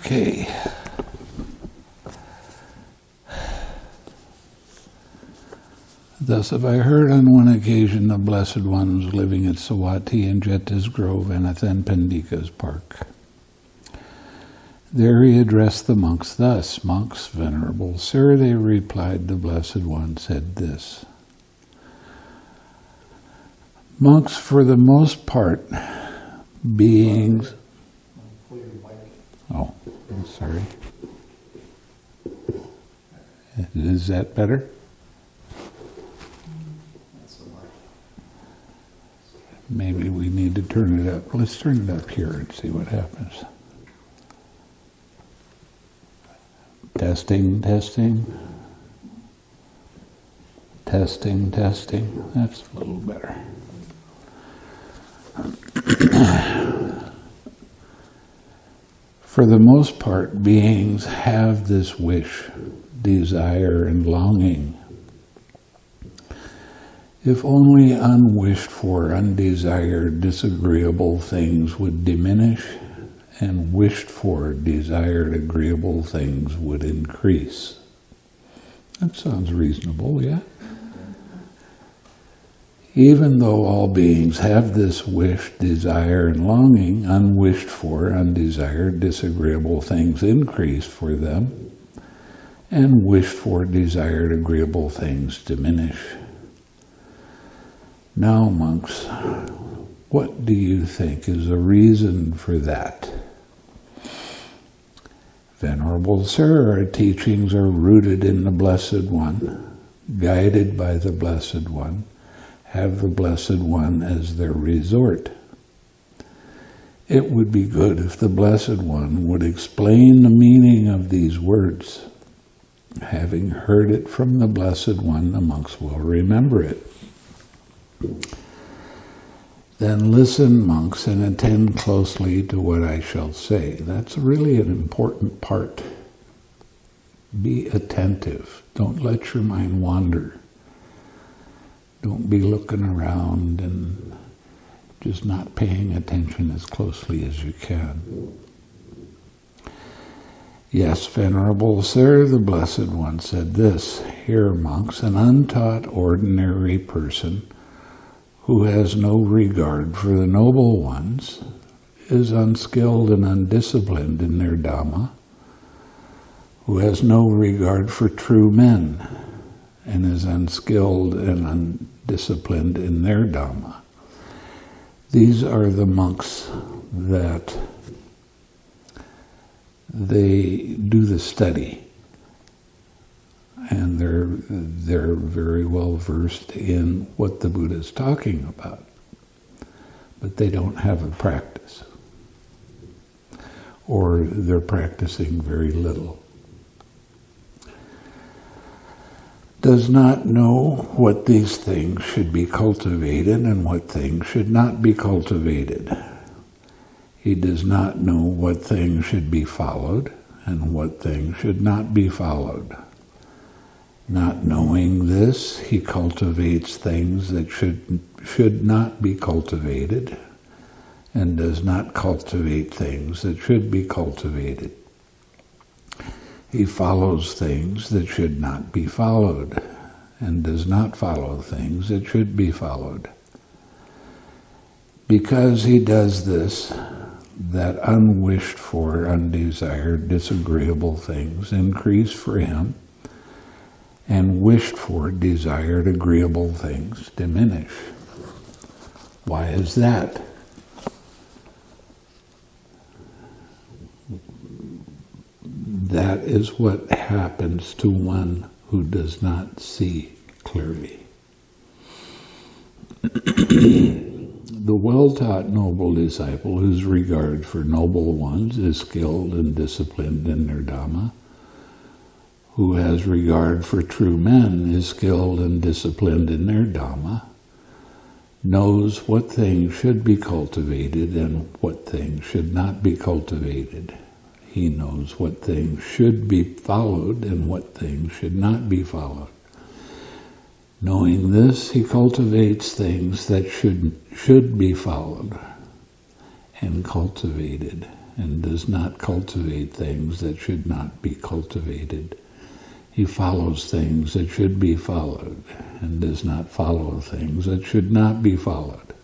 Okay. Thus have I heard on one occasion the blessed ones living at Savatthi and Jeta's Grove Anathapindika's Park. There he addressed the monks thus, Monks, venerable sir, they replied, the blessed one said this. Monks, for the most part, beings... Oh, I'm sorry. Is that better? Maybe we need to turn it up. Let's turn it up here and see what happens. Testing, testing. Testing, testing. That's a little better. For the most part, beings have this wish, desire, and longing if only unwished for, undesired, disagreeable things would diminish and wished for, desired, agreeable things would increase. That sounds reasonable, yeah? Even though all beings have this wish, desire, and longing, unwished for, undesired, disagreeable things increase for them, and wished for, desired, agreeable things diminish. Now, monks, what do you think is the reason for that? Venerable Sir, our teachings are rooted in the Blessed One, guided by the Blessed One, have the Blessed One as their resort. It would be good if the Blessed One would explain the meaning of these words. Having heard it from the Blessed One, the monks will remember it. Then listen, monks, and attend closely to what I shall say. That's really an important part. Be attentive. Don't let your mind wander. Don't be looking around and just not paying attention as closely as you can. Yes, Venerable Sir, the Blessed One said this, Here, monks, an untaught ordinary person who has no regard for the noble ones, is unskilled and undisciplined in their Dhamma, who has no regard for true men, and is unskilled and undisciplined in their Dhamma. These are the monks that they do the study and they're they're very well versed in what the Buddha is talking about, but they don't have a practice, or they're practicing very little. Does not know what these things should be cultivated and what things should not be cultivated. He does not know what things should be followed and what things should not be followed. Not knowing this, he cultivates things that should, should not be cultivated and does not cultivate things that should be cultivated. He follows things that should not be followed and does not follow things that should be followed. Because he does this, that unwished for, undesired, disagreeable things increase for him and wished for desired agreeable things diminish. Why is that? That is what happens to one who does not see clearly. the well-taught noble disciple whose regard for noble ones is skilled and disciplined in their Dhamma who has regard for true men, is skilled and disciplined in their Dhamma, knows what things should be cultivated and what things should not be cultivated. He knows what things should be followed and what things should not be followed. Knowing this, he cultivates things that should, should be followed and cultivated and does not cultivate things that should not be cultivated. He follows things that should be followed and does not follow things that should not be followed.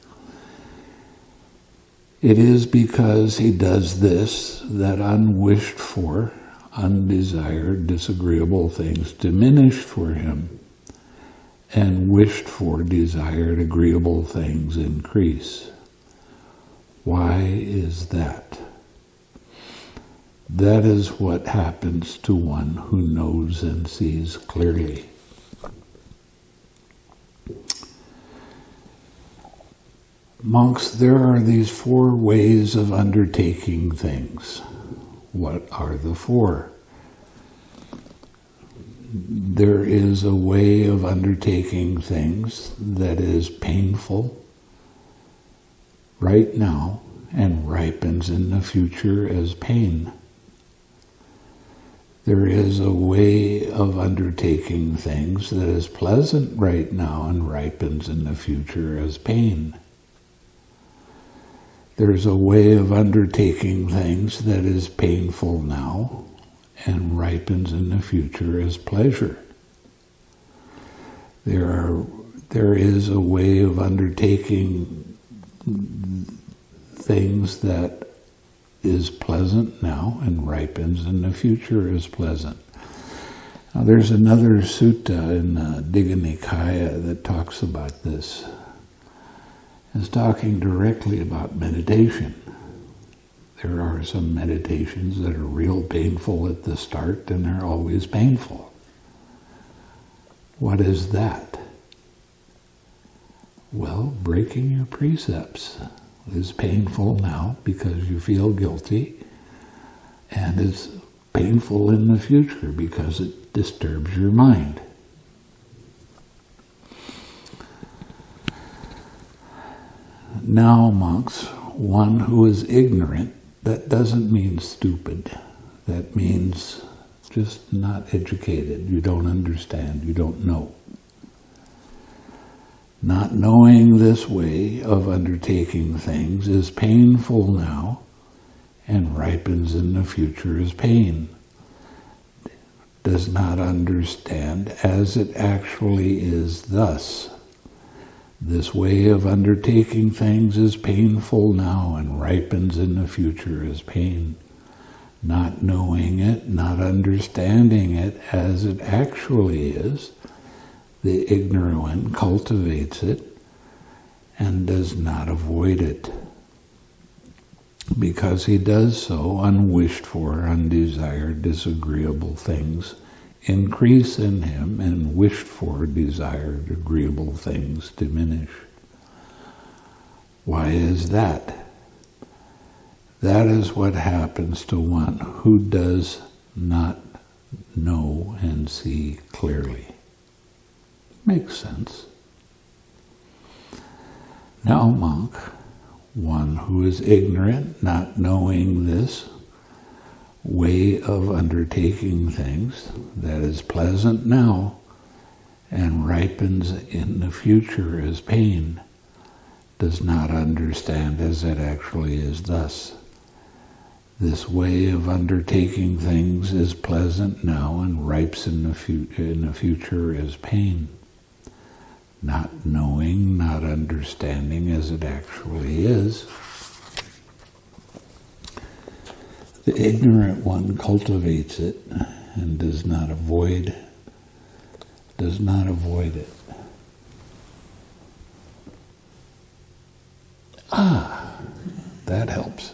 It is because he does this that unwished for, undesired, disagreeable things diminish for him, and wished for, desired, agreeable things increase. Why is that? That is what happens to one who knows and sees clearly. Monks, there are these four ways of undertaking things. What are the four? There is a way of undertaking things that is painful right now and ripens in the future as pain. There is a way of undertaking things that is pleasant right now and ripens in the future as pain. There's a way of undertaking things that is painful now and ripens in the future as pleasure. There are there is a way of undertaking things that is pleasant now and ripens in the future as pleasant. Now there's another sutta in uh, the Digha Nikaya that talks about this. It's talking directly about meditation. There are some meditations that are real painful at the start and they're always painful. What is that? Well, breaking your precepts is painful now because you feel guilty, and it's painful in the future because it disturbs your mind. Now, monks, one who is ignorant, that doesn't mean stupid. That means just not educated. You don't understand. You don't know. Not knowing this way of undertaking things is painful now and ripens in the future as pain. Does not understand as it actually is thus. This way of undertaking things is painful now and ripens in the future as pain. Not knowing it, not understanding it as it actually is, the ignorant cultivates it and does not avoid it. Because he does so, unwished for, undesired, disagreeable things increase in him and wished for, desired, agreeable things diminish. Why is that? That is what happens to one who does not know and see clearly. Makes sense. Now, monk, one who is ignorant, not knowing this way of undertaking things that is pleasant now and ripens in the future as pain, does not understand as it actually is thus. This way of undertaking things is pleasant now and ripes in the, in the future as pain not knowing, not understanding as it actually is. The ignorant one cultivates it and does not avoid does not avoid it. Ah, that helps.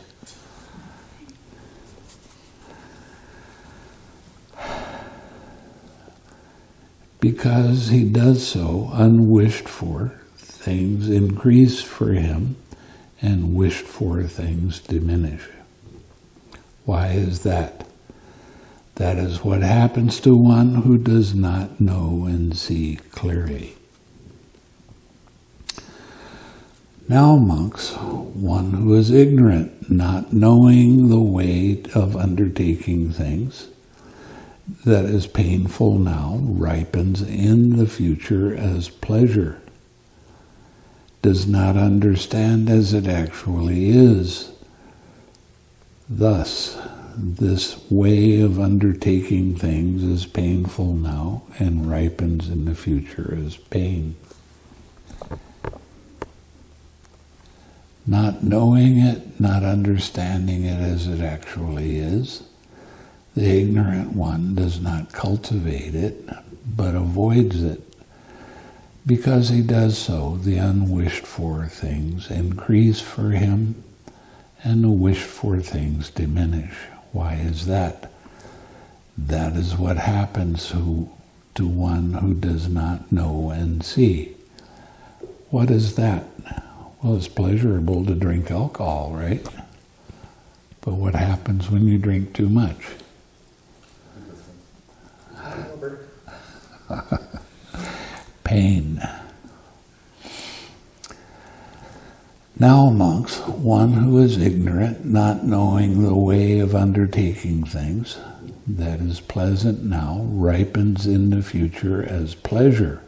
because he does so unwished for, things increase for him, and wished for things diminish. Why is that? That is what happens to one who does not know and see clearly. Now, monks, one who is ignorant, not knowing the way of undertaking things, that is painful now ripens in the future as pleasure, does not understand as it actually is. Thus, this way of undertaking things is painful now and ripens in the future as pain. Not knowing it, not understanding it as it actually is, the ignorant one does not cultivate it, but avoids it. Because he does so, the unwished for things increase for him and the wished for things diminish. Why is that? That is what happens who, to one who does not know and see. What is that? Well, it's pleasurable to drink alcohol, right? But what happens when you drink too much? Pain. Now, monks, one who is ignorant, not knowing the way of undertaking things, that is pleasant now, ripens in the future as pleasure.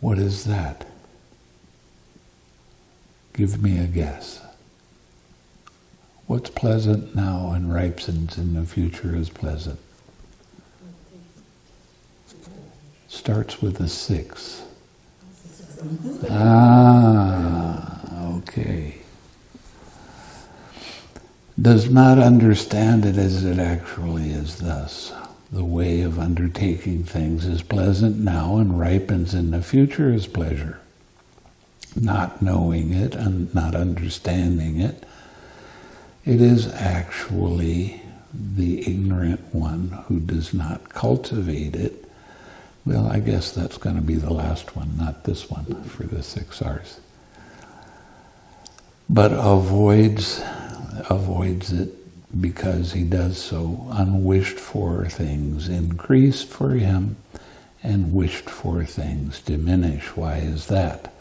What is that? Give me a guess. What's pleasant now and ripens in the future as pleasant? Starts with a six. Ah, okay. Does not understand it as it actually is thus. The way of undertaking things is pleasant now and ripens in the future as pleasure. Not knowing it and not understanding it, it is actually the ignorant one who does not cultivate it well, I guess that's going to be the last one, not this one for the six R's. But avoids avoids it because he does so. Unwished for things increase for him, and wished for things diminish. Why is that?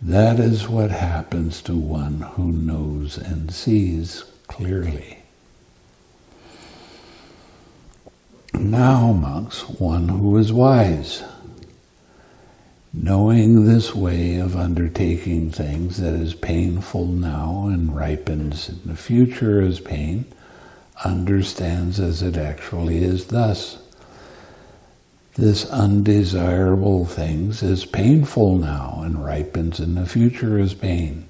That is what happens to one who knows and sees clearly. Now, monks, one who is wise, knowing this way of undertaking things that is painful now and ripens in the future as pain, understands as it actually is thus. This undesirable things is painful now and ripens in the future as pain.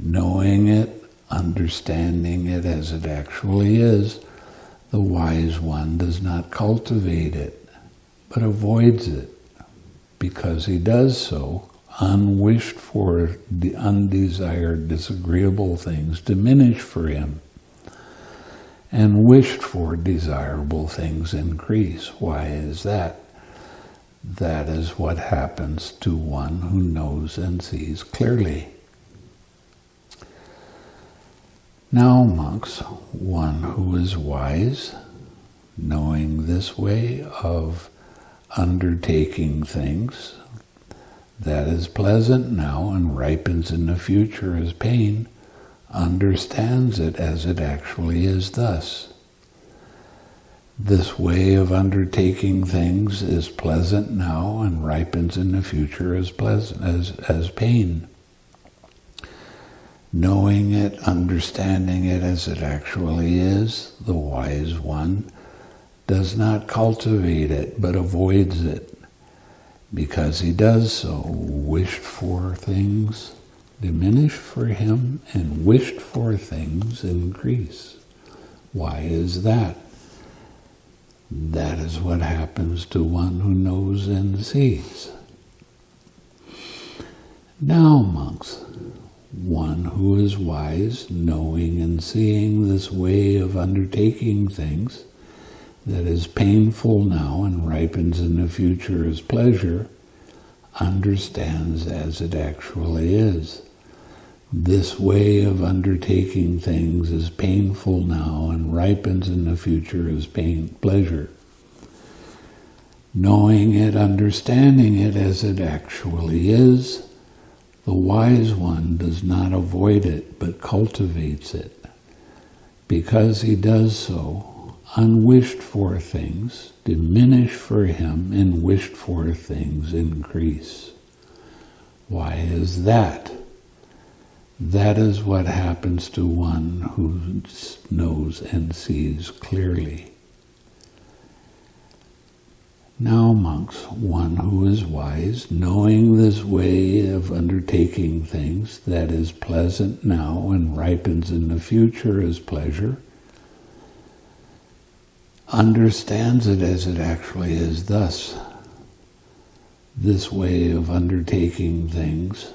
Knowing it, understanding it as it actually is, the wise one does not cultivate it, but avoids it, because he does so, unwished for, the undesired, disagreeable things diminish for him, and wished for desirable things increase. Why is that? That is what happens to one who knows and sees clearly. Now, monks, one who is wise, knowing this way of undertaking things that is pleasant now and ripens in the future as pain, understands it as it actually is thus. This way of undertaking things is pleasant now and ripens in the future as pleasant as, as pain knowing it, understanding it as it actually is, the wise one does not cultivate it but avoids it. Because he does so, wished for things diminish for him and wished for things increase. Why is that? That is what happens to one who knows and sees. Now, monks, one who is wise, knowing and seeing this way of undertaking things that is painful now and ripens in the future as pleasure, understands as it actually is. This way of undertaking things is painful now and ripens in the future as pain, pleasure. Knowing it, understanding it as it actually is, the wise one does not avoid it, but cultivates it. Because he does so, unwished for things diminish for him and wished for things increase. Why is that? That is what happens to one who knows and sees clearly. Now, monks, one who is wise, knowing this way of undertaking things that is pleasant now and ripens in the future as pleasure, understands it as it actually is thus. This way of undertaking things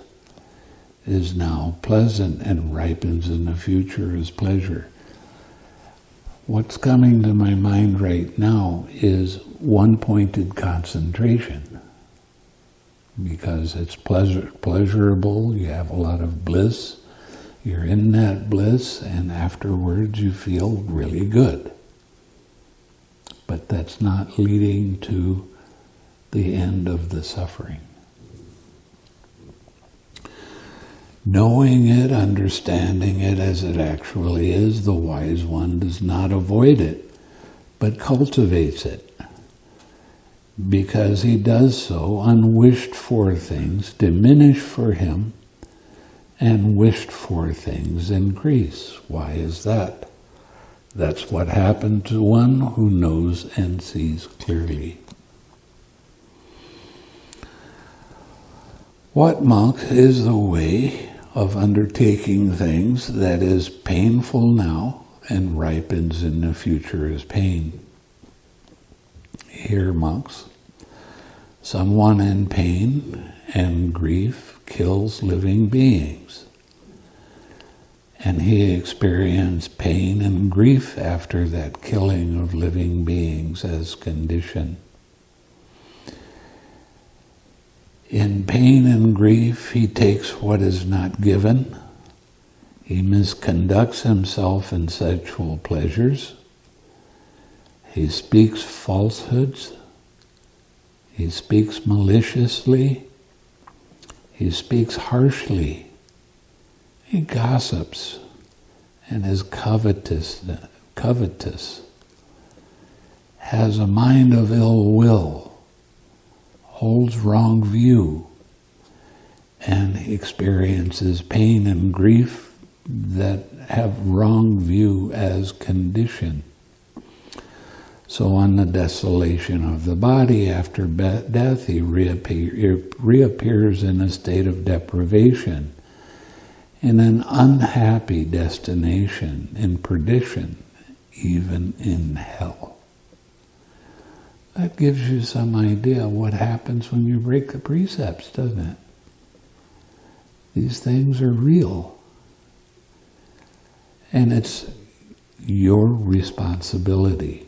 is now pleasant and ripens in the future as pleasure. What's coming to my mind right now is one-pointed concentration because it's pleasure, pleasurable, you have a lot of bliss, you're in that bliss, and afterwards you feel really good. But that's not leading to the end of the suffering. Knowing it, understanding it as it actually is, the wise one does not avoid it, but cultivates it. Because he does so, unwished for things diminish for him, and wished for things increase. Why is that? That's what happened to one who knows and sees clearly. What, monk, is the way of undertaking things that is painful now and ripens in the future as pain. Here, monks, someone in pain and grief kills living beings. And he experienced pain and grief after that killing of living beings as condition. In pain and grief, he takes what is not given. He misconducts himself in sexual pleasures. He speaks falsehoods. He speaks maliciously. He speaks harshly. He gossips and is covetous, covetous, has a mind of ill will holds wrong view and experiences pain and grief that have wrong view as condition. So on the desolation of the body after death, he reappear, reappears in a state of deprivation, in an unhappy destination, in perdition, even in hell. That gives you some idea what happens when you break the precepts, doesn't it? These things are real. And it's your responsibility.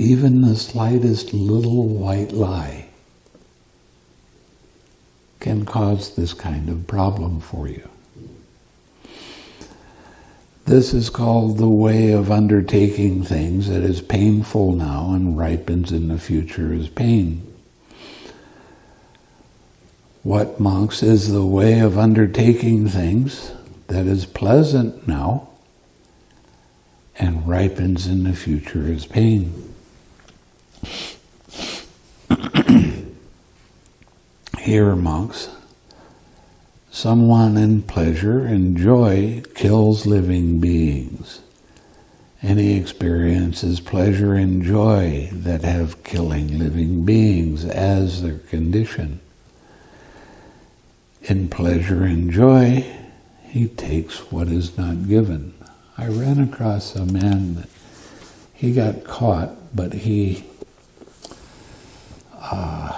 Even the slightest little white lie can cause this kind of problem for you. This is called the way of undertaking things that is painful now and ripens in the future as pain. What, monks, is the way of undertaking things that is pleasant now and ripens in the future as pain? Here, monks, Someone in pleasure and joy kills living beings. He experiences pleasure and joy that have killing living beings as their condition. In pleasure and joy, he takes what is not given. I ran across a man that he got caught, but he uh,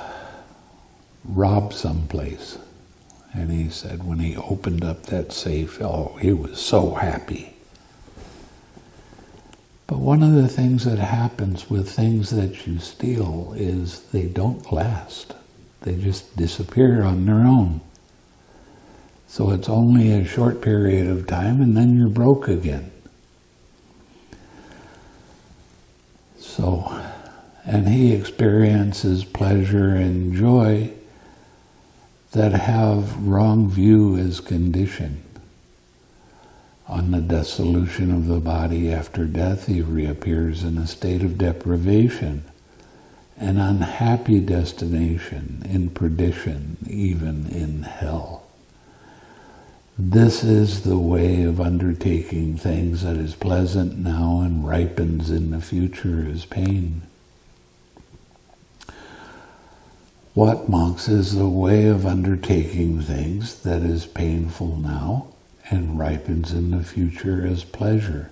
robbed someplace. And he said when he opened up that safe, oh, he was so happy. But one of the things that happens with things that you steal is they don't last. They just disappear on their own. So it's only a short period of time and then you're broke again. So, and he experiences pleasure and joy that have wrong view as condition. On the dissolution of the body after death, he reappears in a state of deprivation an unhappy destination in perdition, even in hell. This is the way of undertaking things that is pleasant now and ripens in the future as pain. What, monks, is the way of undertaking things that is painful now and ripens in the future as pleasure?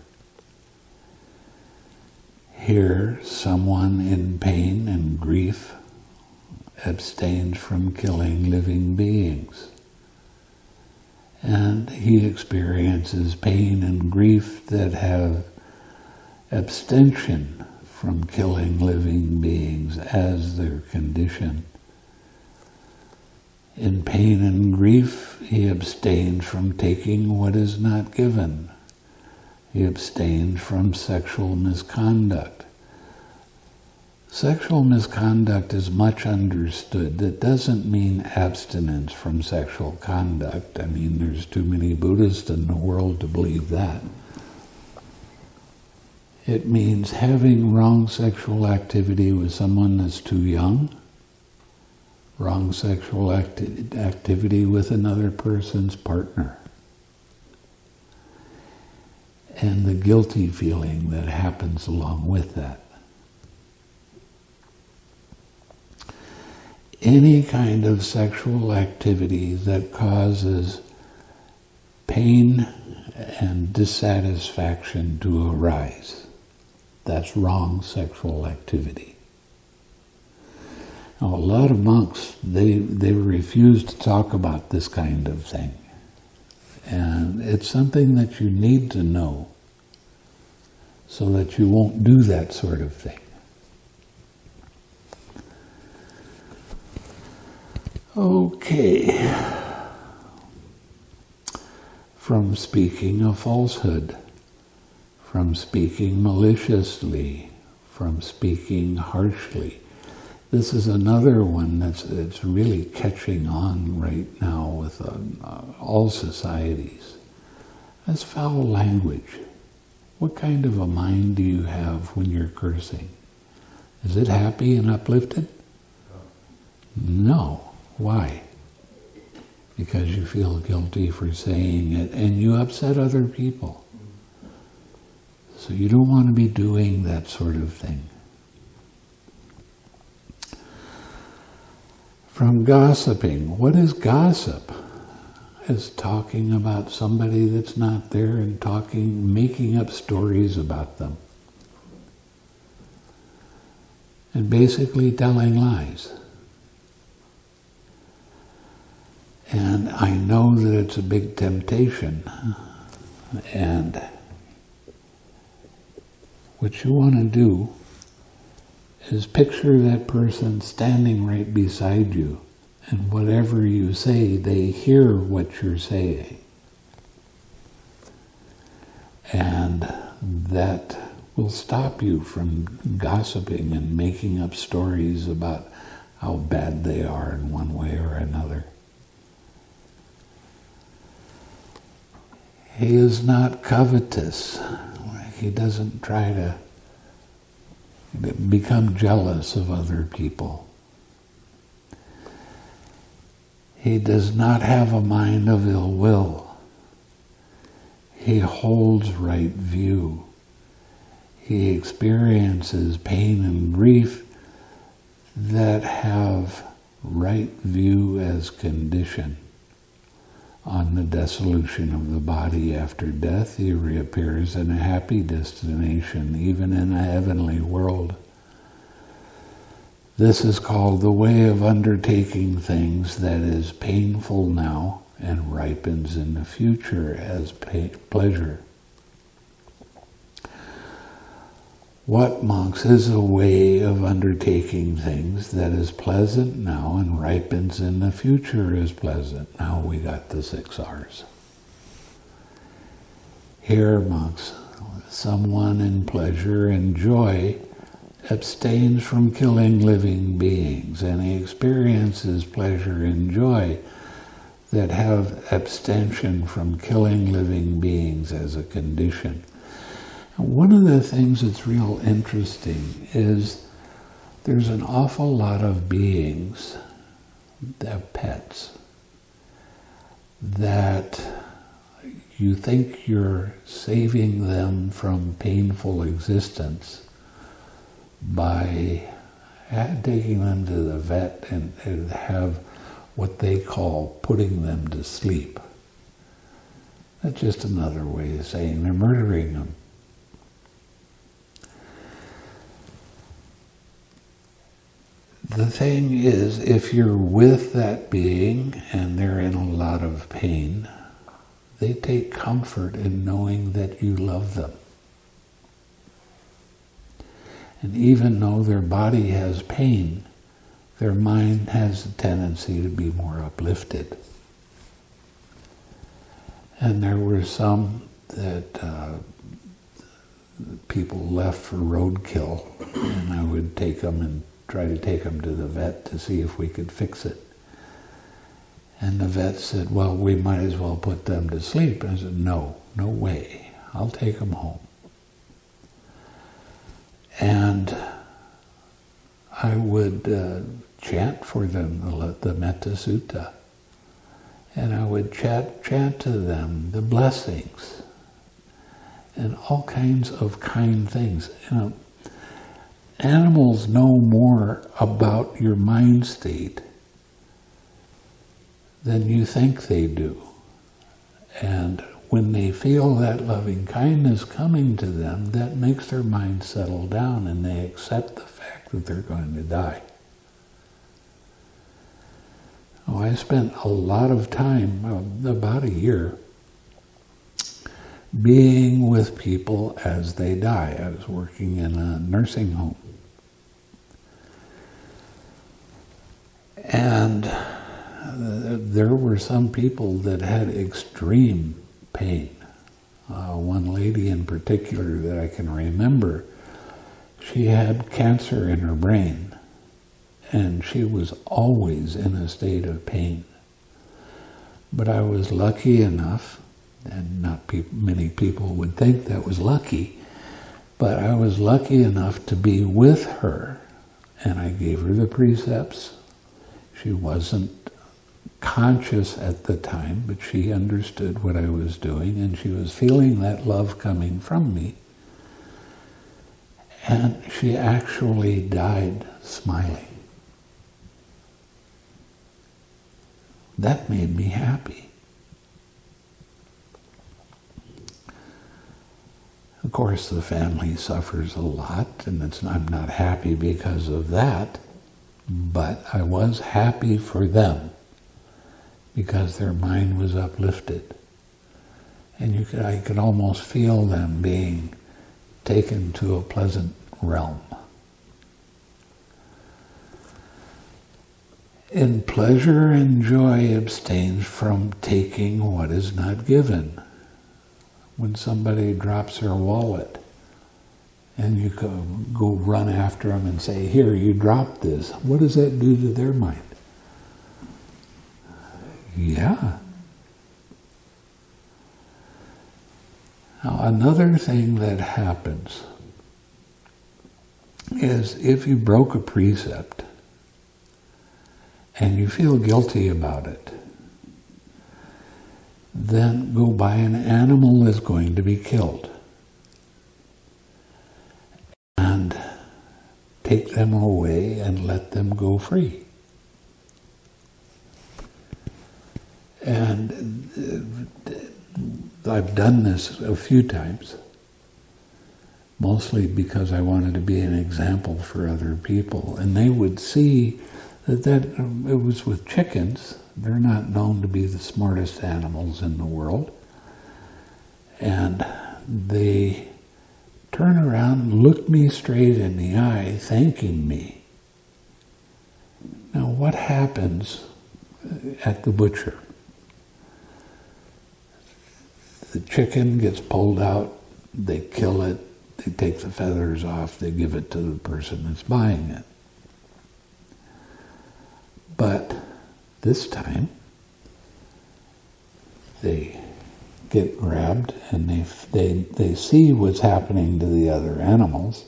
Here, someone in pain and grief abstains from killing living beings. And he experiences pain and grief that have abstention from killing living beings as their condition. In pain and grief, he abstains from taking what is not given. He abstains from sexual misconduct. Sexual misconduct is much understood. That doesn't mean abstinence from sexual conduct. I mean, there's too many Buddhists in the world to believe that. It means having wrong sexual activity with someone that's too young, wrong sexual acti activity with another person's partner and the guilty feeling that happens along with that. Any kind of sexual activity that causes pain and dissatisfaction to arise. That's wrong sexual activity. A lot of monks, they, they refuse to talk about this kind of thing. And it's something that you need to know so that you won't do that sort of thing. Okay. From speaking a falsehood, from speaking maliciously, from speaking harshly. This is another one that's, that's really catching on right now with uh, all societies. That's foul language. What kind of a mind do you have when you're cursing? Is it happy and uplifted? No. Why? Because you feel guilty for saying it and you upset other people. So you don't want to be doing that sort of thing. From gossiping. What is gossip? Is talking about somebody that's not there and talking, making up stories about them. And basically telling lies. And I know that it's a big temptation. And what you want to do is picture that person standing right beside you, and whatever you say, they hear what you're saying. And that will stop you from gossiping and making up stories about how bad they are in one way or another. He is not covetous. He doesn't try to become jealous of other people. He does not have a mind of ill will. He holds right view. He experiences pain and grief that have right view as condition. On the dissolution of the body after death, he reappears in a happy destination, even in a heavenly world. This is called the way of undertaking things that is painful now and ripens in the future as pleasure. What, monks, is a way of undertaking things that is pleasant now and ripens in the future as pleasant? Now we got the six R's. Here, monks, someone in pleasure and joy abstains from killing living beings and he experiences pleasure and joy that have abstention from killing living beings as a condition. One of the things that's real interesting is there's an awful lot of beings, that pets, that you think you're saving them from painful existence by taking them to the vet and, and have what they call putting them to sleep. That's just another way of saying they're murdering them. The thing is, if you're with that being and they're in a lot of pain, they take comfort in knowing that you love them. And even though their body has pain, their mind has a tendency to be more uplifted. And there were some that uh, people left for roadkill, and I would take them and try to take them to the vet to see if we could fix it. And the vet said, well, we might as well put them to sleep. And I said, no, no way. I'll take them home. And I would uh, chant for them the, the Metta Sutta. And I would chat, chant to them the blessings and all kinds of kind things. You know, animals know more about your mind state than you think they do. And when they feel that loving kindness coming to them, that makes their mind settle down and they accept the fact that they're going to die. Oh, I spent a lot of time, uh, about a year, being with people as they die. I was working in a nursing home. And there were some people that had extreme pain. Uh, one lady in particular that I can remember, she had cancer in her brain and she was always in a state of pain. But I was lucky enough, and not pe many people would think that was lucky, but I was lucky enough to be with her and I gave her the precepts. She wasn't conscious at the time, but she understood what I was doing and she was feeling that love coming from me. And she actually died smiling. That made me happy. Of course, the family suffers a lot, and I'm not happy because of that, but I was happy for them because their mind was uplifted. And you could, I could almost feel them being taken to a pleasant realm. In pleasure and joy abstains from taking what is not given. When somebody drops their wallet, and you go, run after them and say, here, you dropped this, what does that do to their mind? Yeah. Now, another thing that happens is if you broke a precept and you feel guilty about it, then go buy an animal that's going to be killed and take them away and let them go free. And uh, I've done this a few times, mostly because I wanted to be an example for other people. And they would see that, that um, it was with chickens. They're not known to be the smartest animals in the world. And they turn around, look me straight in the eye, thanking me. Now, what happens at the butcher? the chicken gets pulled out, they kill it, they take the feathers off, they give it to the person that's buying it. But this time, they get grabbed and they, they, they see what's happening to the other animals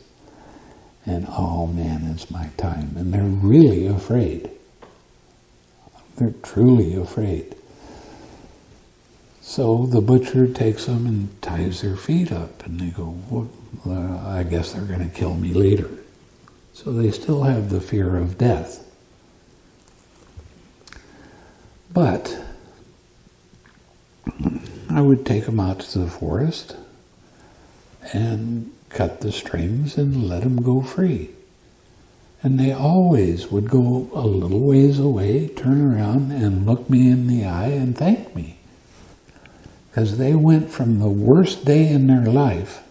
and oh man, it's my time. And they're really afraid. They're truly afraid. So the butcher takes them and ties their feet up, and they go, well, uh, I guess they're going to kill me later. So they still have the fear of death. But I would take them out to the forest and cut the strings and let them go free. And they always would go a little ways away, turn around and look me in the eye and thank me. Because they went from the worst day in their life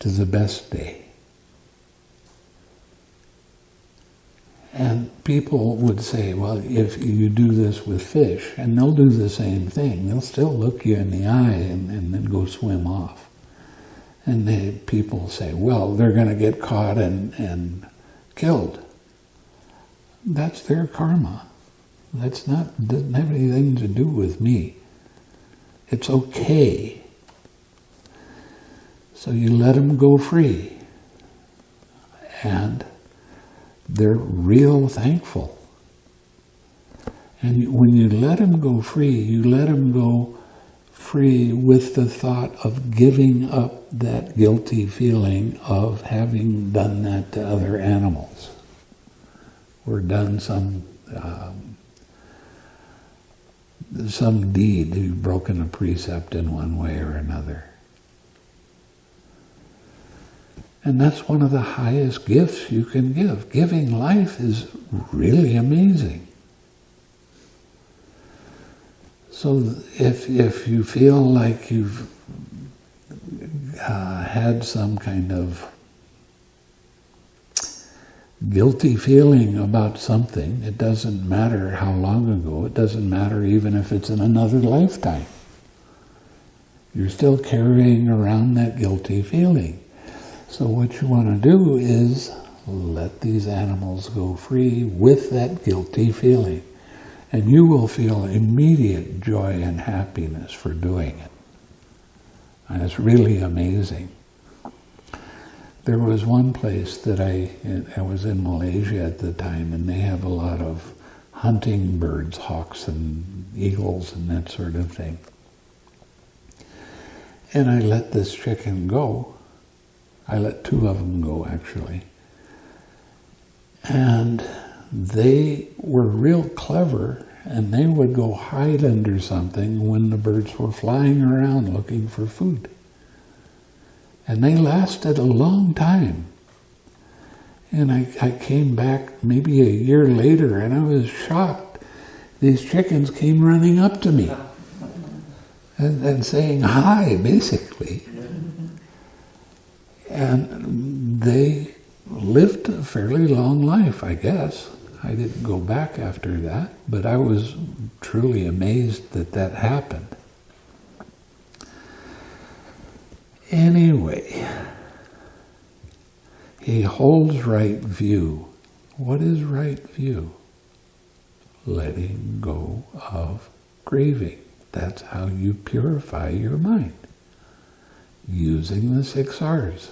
to the best day. And people would say, well, if you do this with fish, and they'll do the same thing, they'll still look you in the eye and, and then go swim off. And they, people say, well, they're going to get caught and, and killed. That's their karma. That's not, doesn't have anything to do with me. It's okay. So you let them go free. And they're real thankful. And when you let them go free, you let them go free with the thought of giving up that guilty feeling of having done that to other animals or done some um, some deed, you've broken a precept in one way or another. And that's one of the highest gifts you can give. Giving life is really amazing. So if, if you feel like you've uh, had some kind of guilty feeling about something, it doesn't matter how long ago, it doesn't matter even if it's in another lifetime. You're still carrying around that guilty feeling. So what you want to do is let these animals go free with that guilty feeling. And you will feel immediate joy and happiness for doing it. And it's really amazing. There was one place that I, I was in Malaysia at the time, and they have a lot of hunting birds, hawks and eagles and that sort of thing. And I let this chicken go, I let two of them go actually. And they were real clever and they would go hide under something when the birds were flying around looking for food. And they lasted a long time. And I, I came back maybe a year later and I was shocked. These chickens came running up to me and, and saying hi, basically. And they lived a fairly long life, I guess. I didn't go back after that, but I was truly amazed that that happened. Anyway, he holds right view. What is right view? Letting go of grieving. That's how you purify your mind, using the six R's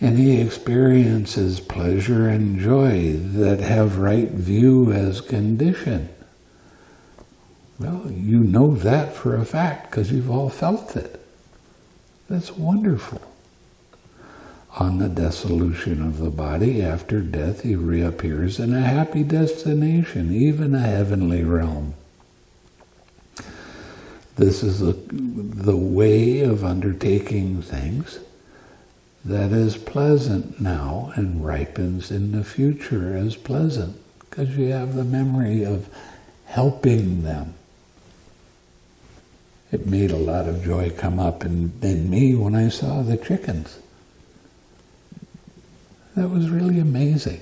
and he experiences pleasure and joy that have right view as condition. Well, you know that for a fact because you've all felt it. That's wonderful. On the dissolution of the body after death, he reappears in a happy destination, even a heavenly realm. This is a, the way of undertaking things that is pleasant now and ripens in the future as pleasant because you have the memory of helping them. It made a lot of joy come up in, in me when I saw the chickens. That was really amazing.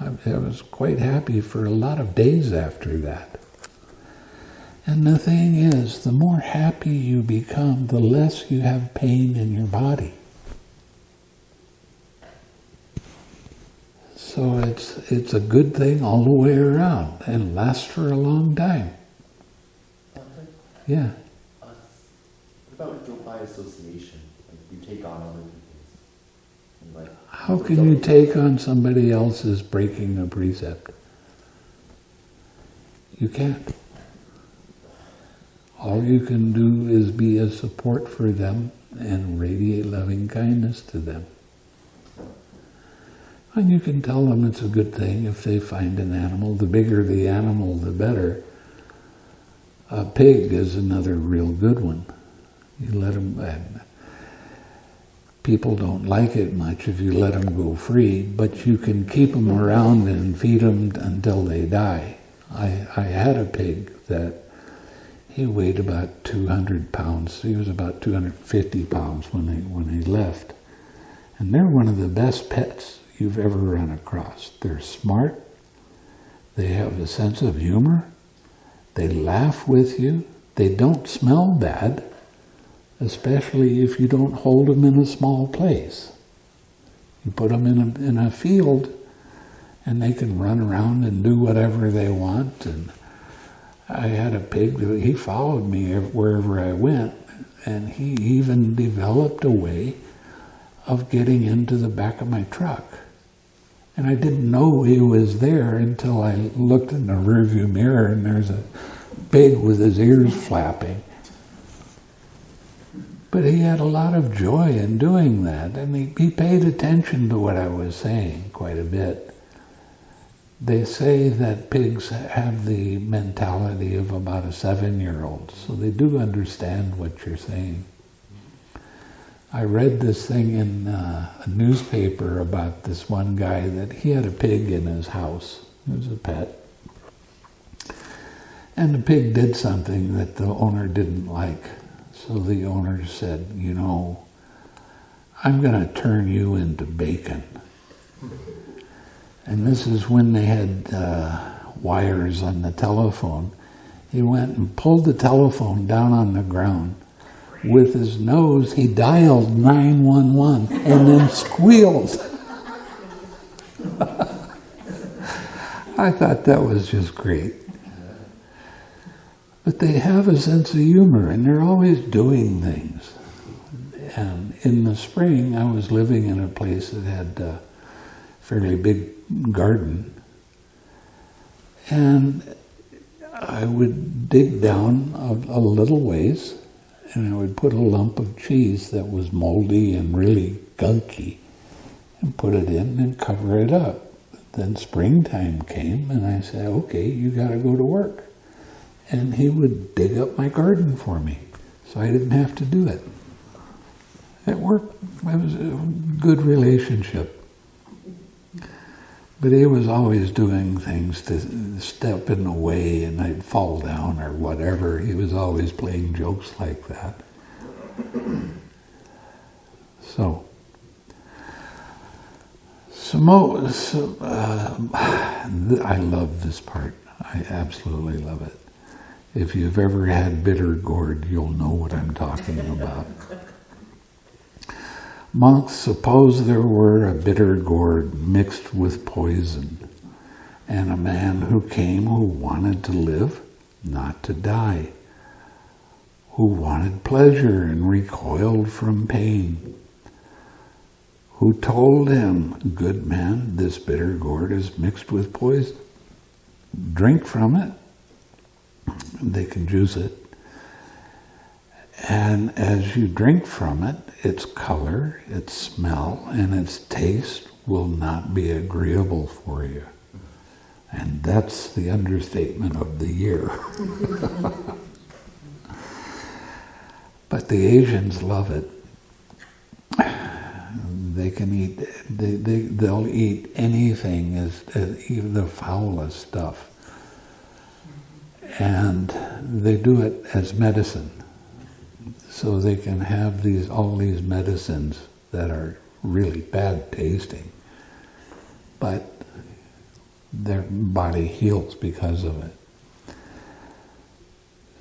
I, I was quite happy for a lot of days after that. And the thing is, the more happy you become, the less you have pain in your body. So it's, it's a good thing all the way around and lasts for a long time. Yeah. What about guilt by association? Like you take on other people's How can you take on somebody else's breaking a precept? You can't. All you can do is be a support for them and radiate loving kindness to them. And you can tell them it's a good thing if they find an animal. The bigger the animal, the better. A pig is another real good one. You let them, uh, people don't like it much if you let them go free, but you can keep them around and feed them until they die. I, I had a pig that he weighed about 200 pounds. He was about 250 pounds when he, when he left. And they're one of the best pets you've ever run across. They're smart. They have a sense of humor. They laugh with you. They don't smell bad, especially if you don't hold them in a small place. You put them in a, in a field and they can run around and do whatever they want and I had a pig that he followed me wherever I went, and he even developed a way of getting into the back of my truck. And I didn't know he was there until I looked in the rearview mirror and there's a pig with his ears flapping. But he had a lot of joy in doing that, and he, he paid attention to what I was saying quite a bit. They say that pigs have the mentality of about a seven-year-old, so they do understand what you're saying. I read this thing in uh, a newspaper about this one guy that he had a pig in his house. It was a pet. And the pig did something that the owner didn't like. So the owner said, you know, I'm going to turn you into bacon. And this is when they had uh, wires on the telephone. He went and pulled the telephone down on the ground. With his nose, he dialed 911 and then squealed. I thought that was just great. But they have a sense of humor and they're always doing things. And in the spring, I was living in a place that had a fairly big garden. And I would dig down a, a, little ways and I would put a lump of cheese that was moldy and really gunky and put it in and cover it up. Then springtime came and I said, okay, you got to go to work. And he would dig up my garden for me so I didn't have to do it. It worked. It was a good relationship. But he was always doing things to step in the way and I'd fall down or whatever. He was always playing jokes like that. So, Samo, so, uh, I love this part. I absolutely love it. If you've ever had bitter gourd, you'll know what I'm talking about. Monks, suppose there were a bitter gourd mixed with poison, and a man who came who wanted to live, not to die, who wanted pleasure and recoiled from pain, who told him, good man, this bitter gourd is mixed with poison. Drink from it. They can juice it. And as you drink from it, its color, its smell, and its taste will not be agreeable for you. And that's the understatement of the year. but the Asians love it. They can eat, they, they, they'll eat anything, as, as even the foulest stuff. And they do it as medicine so they can have these all these medicines that are really bad tasting, but their body heals because of it.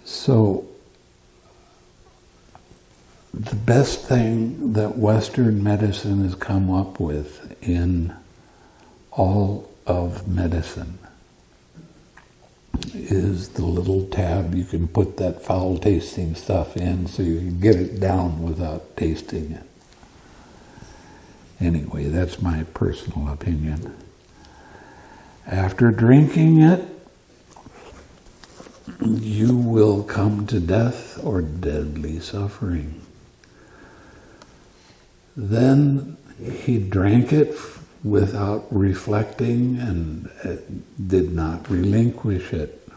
So the best thing that Western medicine has come up with in all of medicine is the little tab you can put that foul tasting stuff in so you can get it down without tasting it. Anyway, that's my personal opinion. After drinking it, you will come to death or deadly suffering. Then he drank it without reflecting and uh, did not relinquish it.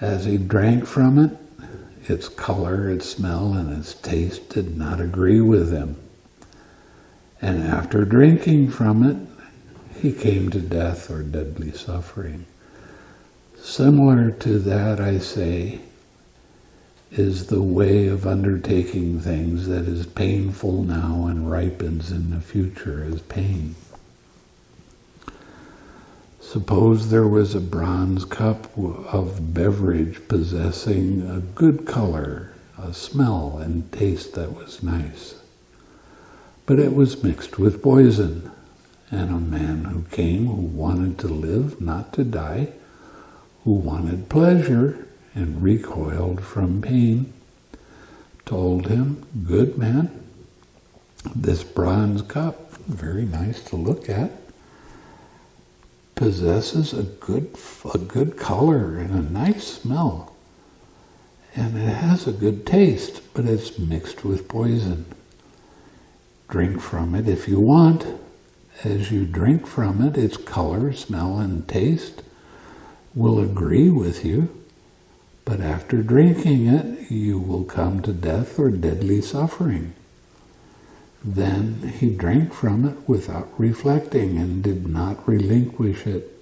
As he drank from it, its color, its smell, and its taste did not agree with him. And after drinking from it, he came to death or deadly suffering. Similar to that, I say, is the way of undertaking things that is painful now and ripens in the future as pain. Suppose there was a bronze cup of beverage possessing a good color, a smell and taste that was nice. But it was mixed with poison, and a man who came who wanted to live, not to die, who wanted pleasure and recoiled from pain, told him, Good man, this bronze cup, very nice to look at, possesses a good, a good color and a nice smell. And it has a good taste, but it's mixed with poison. Drink from it if you want. As you drink from it, its color, smell, and taste will agree with you. But after drinking it, you will come to death or deadly suffering. Then he drank from it without reflecting and did not relinquish it.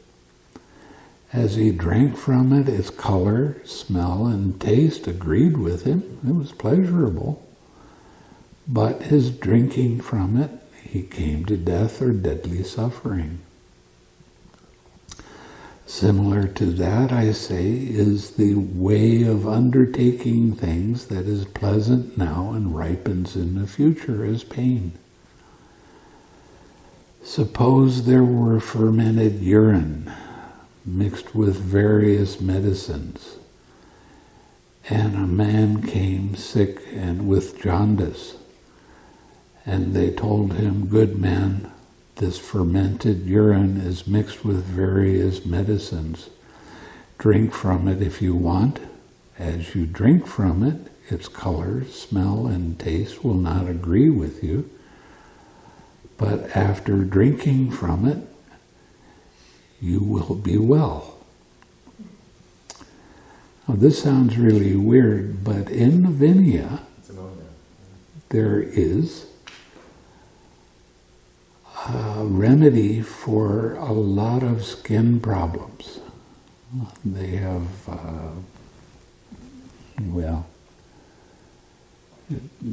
As he drank from it, its color, smell, and taste agreed with him. It was pleasurable. But his drinking from it, he came to death or deadly suffering. Similar to that, I say, is the way of undertaking things that is pleasant now and ripens in the future as pain. Suppose there were fermented urine mixed with various medicines, and a man came sick and with jaundice, and they told him, Good man, this fermented urine is mixed with various medicines. Drink from it if you want. As you drink from it, its color, smell, and taste will not agree with you. But after drinking from it, you will be well. Now, this sounds really weird, but in Vinaya, there is remedy for a lot of skin problems. They have, uh, well,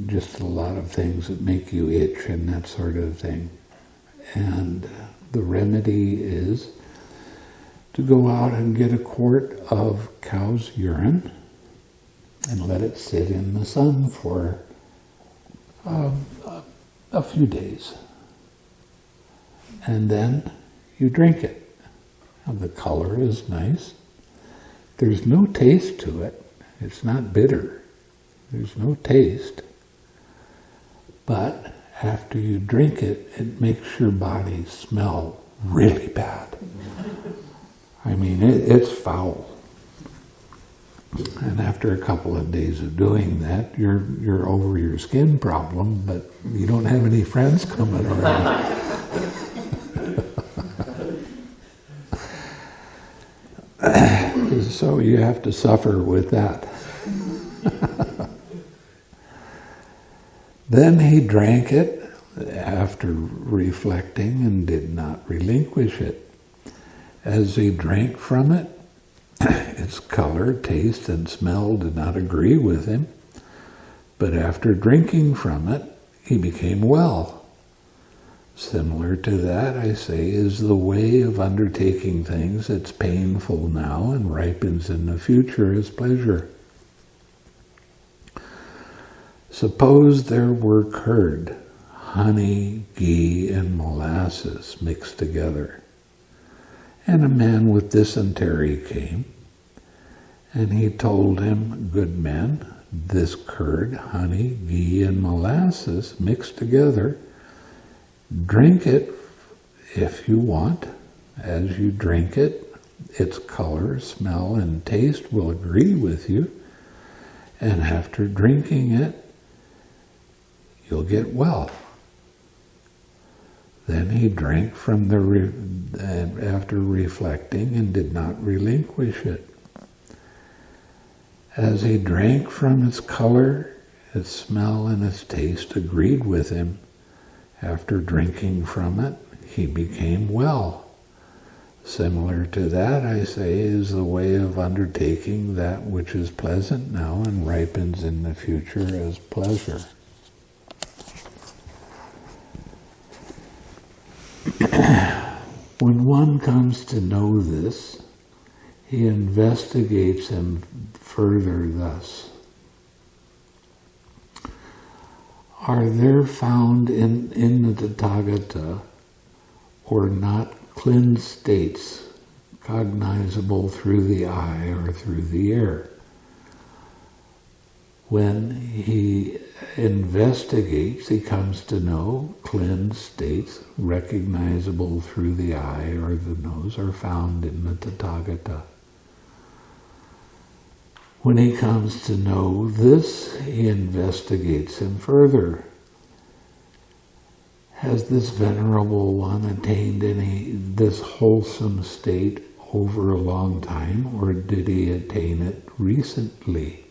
just a lot of things that make you itch and that sort of thing. And the remedy is to go out and get a quart of cow's urine and let it sit in the sun for um, a few days and then you drink it. Now the color is nice. There's no taste to it. It's not bitter. There's no taste. But after you drink it, it makes your body smell really bad. I mean, it, it's foul. And after a couple of days of doing that, you're you're over your skin problem, but you don't have any friends coming around. so you have to suffer with that. then he drank it after reflecting and did not relinquish it. As he drank from it, its color, taste, and smell did not agree with him, but after drinking from it, he became well. Similar to that, I say, is the way of undertaking things that's painful now and ripens in the future as pleasure. Suppose there were curd, honey, ghee, and molasses mixed together, and a man with dysentery came, and he told him, Good man, this curd, honey, ghee, and molasses mixed together Drink it if you want. As you drink it, its color, smell, and taste will agree with you. And after drinking it, you'll get well. Then he drank from the, re- after reflecting and did not relinquish it. As he drank from its color, its smell, and its taste agreed with him, after drinking from it, he became well. Similar to that, I say, is the way of undertaking that which is pleasant now and ripens in the future as pleasure. when one comes to know this, he investigates him further thus. Are there found in, in the Tathagata or not cleansed states cognizable through the eye or through the ear? When he investigates, he comes to know cleansed states recognizable through the eye or the nose are found in the Tathagata. When he comes to know this, he investigates him further. Has this venerable one attained any this wholesome state over a long time, or did he attain it recently?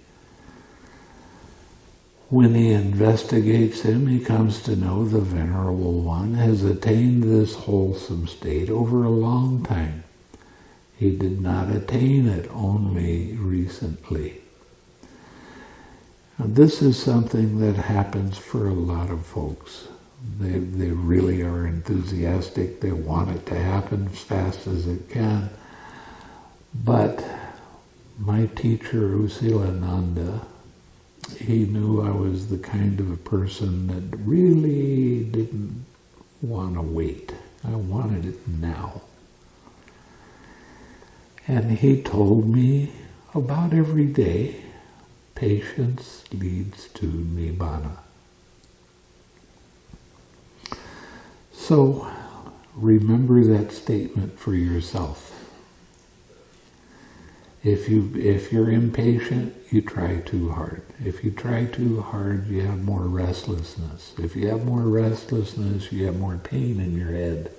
When he investigates him, he comes to know the Venerable One has attained this wholesome state over a long time. He did not attain it only recently. Now, this is something that happens for a lot of folks. They, they really are enthusiastic. They want it to happen as fast as it can. But my teacher, U Silananda, he knew I was the kind of a person that really didn't want to wait. I wanted it now. And he told me about every day, patience leads to Nibbana. So remember that statement for yourself. If you if you're impatient, you try too hard. If you try too hard, you have more restlessness. If you have more restlessness, you have more pain in your head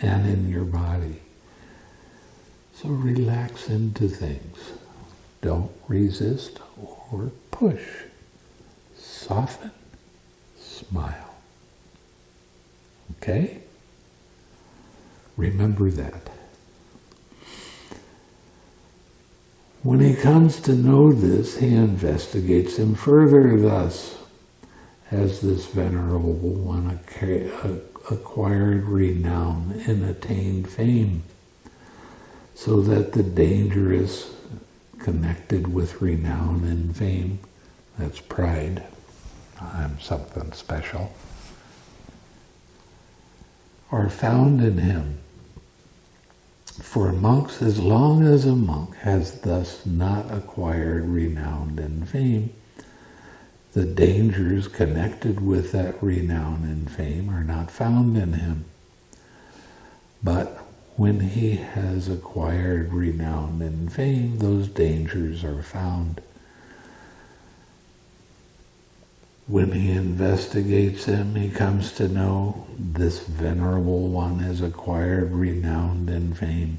and in your body. So relax into things. Don't resist or push. Soften, smile. Okay? Remember that. When he comes to know this, he investigates him further thus. Has this venerable one acquired renown and attained fame? So that the danger is connected with renown and fame. That's pride. I'm something special. Are found in him. For monks, as long as a monk has thus not acquired renown and fame, the dangers connected with that renown and fame are not found in him. But when he has acquired renown and fame, those dangers are found. When he investigates them, he comes to know this venerable one has acquired renown and fame.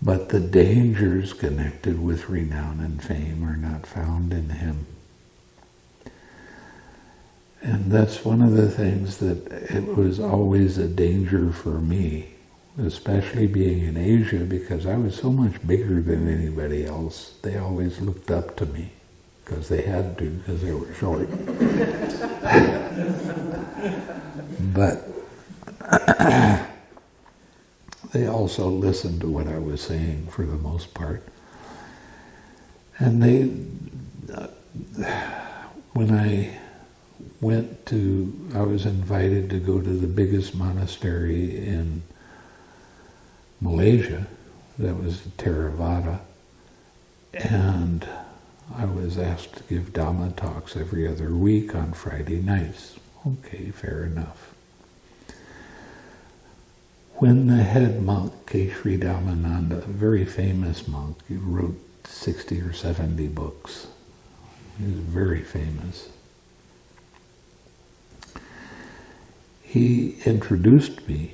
But the dangers connected with renown and fame are not found in him. And that's one of the things that it was always a danger for me especially being in Asia, because I was so much bigger than anybody else. They always looked up to me, because they had to, because they were short. but they also listened to what I was saying for the most part. And they, uh, when I went to, I was invited to go to the biggest monastery in Malaysia, that was the Theravada, and I was asked to give Dhamma talks every other week on Friday nights. Okay, fair enough. When the head monk, K. Sri Dhammananda, a very famous monk, he wrote 60 or 70 books. He was very famous. He introduced me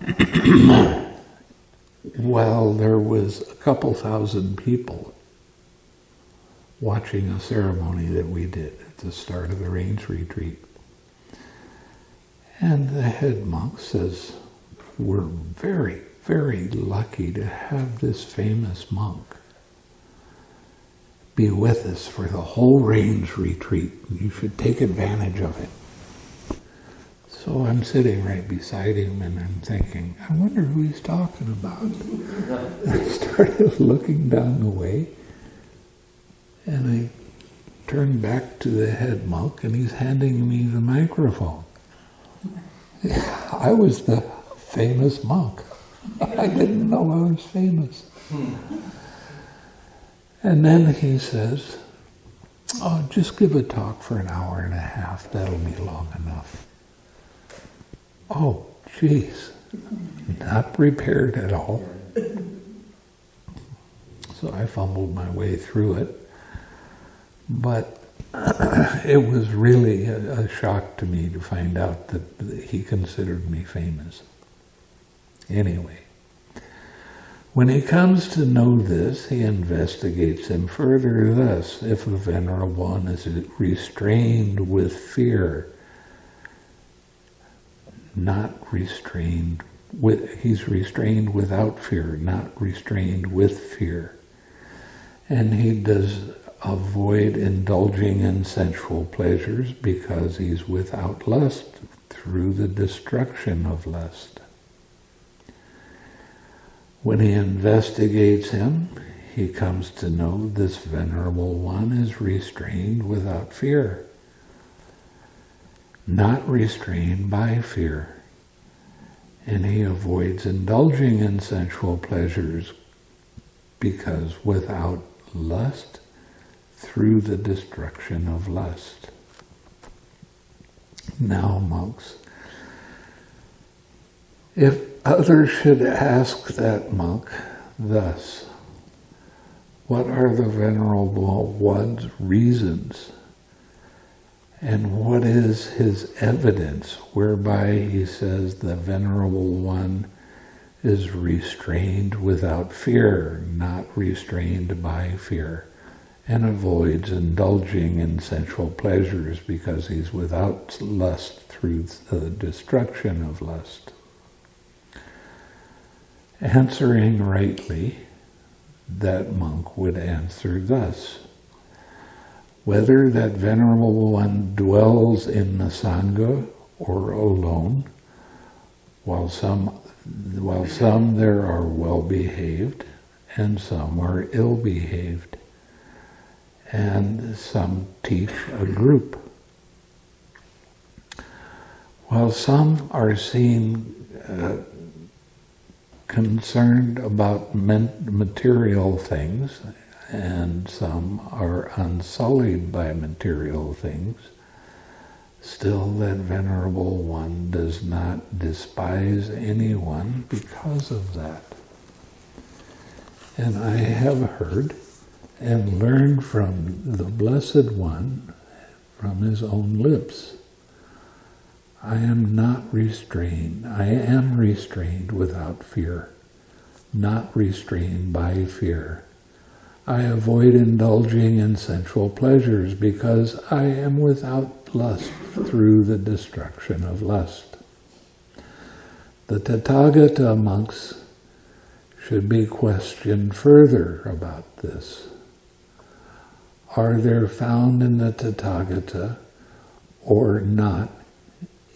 while there was a couple thousand people watching a ceremony that we did at the start of the Rains Retreat. And the head monk says, we're very, very lucky to have this famous monk be with us for the whole Rains Retreat. You should take advantage of it. So I'm sitting right beside him and I'm thinking, I wonder who he's talking about. I started looking down the way and I turned back to the head monk and he's handing me the microphone. I was the famous monk. I didn't know I was famous. And then he says, oh, just give a talk for an hour and a half. That'll be long enough. Oh, jeez. Not prepared at all. So I fumbled my way through it. But it was really a, a, shock to me to find out that, that he considered me famous. Anyway, when he comes to know this, he investigates him further thus, if a venerable one is restrained with fear, not restrained with, he's restrained without fear, not restrained with fear. And he does avoid indulging in sensual pleasures because he's without lust through the destruction of lust. When he investigates him, he comes to know this venerable one is restrained without fear, not restrained by fear, and he avoids indulging in sensual pleasures because without lust, through the destruction of lust. Now, monks, if others should ask that monk thus, what are the Venerable One's reasons? And what is his evidence whereby he says the Venerable One is restrained without fear, not restrained by fear? and avoids indulging in sensual pleasures because he's without lust through the destruction of lust. Answering rightly, that monk would answer thus. Whether that venerable one dwells in the Sangha or alone, while some, while some there are well-behaved and some are ill-behaved and some teach a group. While some are seen uh, concerned about material things and some are unsullied by material things, still that Venerable One does not despise anyone because of that. And I have heard and learned from the Blessed One, from his own lips. I am not restrained. I am restrained without fear, not restrained by fear. I avoid indulging in sensual pleasures because I am without lust through the destruction of lust. The Tathagata monks should be questioned further about this are there found in the Tathagata or not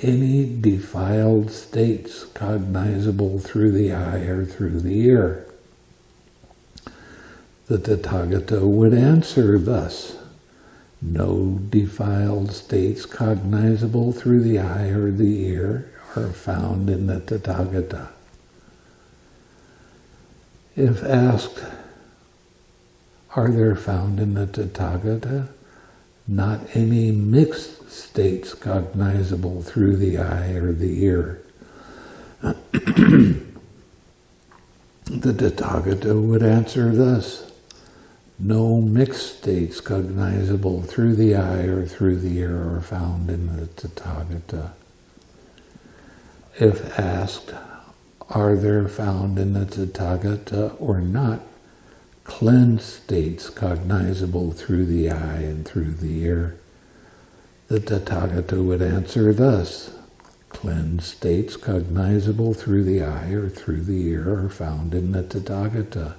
any defiled states cognizable through the eye or through the ear? The Tathagata would answer thus, no defiled states cognizable through the eye or the ear are found in the Tathagata. If asked, are there found in the Tathagata not any mixed states cognizable through the eye or the ear. the Tathagata would answer thus, no mixed states cognizable through the eye or through the ear are found in the Tathagata. If asked, are there found in the Tathagata or not cleansed states cognizable through the eye and through the ear? The Tathagata would answer thus, cleansed states cognizable through the eye or through the ear are found in the Tathagata.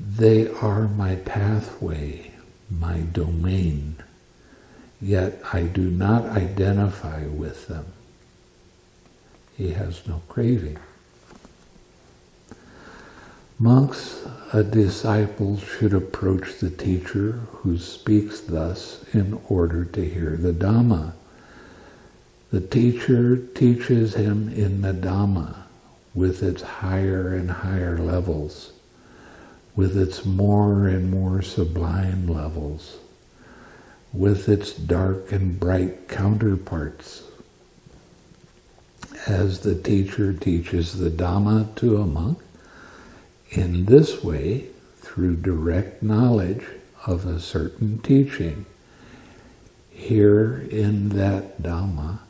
They are my pathway, my domain, yet I do not identify with them. He has no craving. Monks, a disciple should approach the teacher who speaks thus in order to hear the Dhamma. The teacher teaches him in the Dhamma with its higher and higher levels, with its more and more sublime levels, with its dark and bright counterparts. As the teacher teaches the Dhamma to a monk, in this way, through direct knowledge of a certain teaching, here in that Dhamma,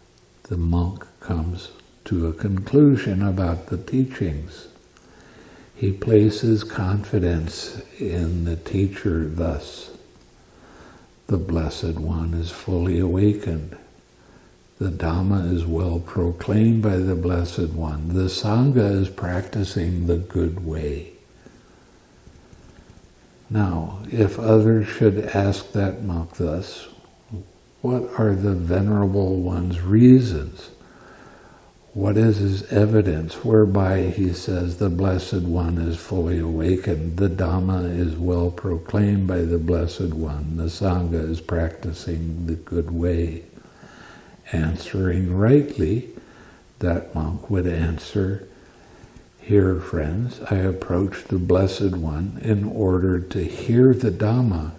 the monk comes to a conclusion about the teachings. He places confidence in the teacher thus. The Blessed One is fully awakened. The Dhamma is well proclaimed by the Blessed One. The Sangha is practicing the good way. Now, if others should ask that monk thus, what are the Venerable One's reasons? What is his evidence whereby he says the Blessed One is fully awakened, the Dhamma is well proclaimed by the Blessed One, the Sangha is practicing the good way? Answering rightly, that monk would answer, Here, friends, I approach the Blessed One in order to hear the Dhamma.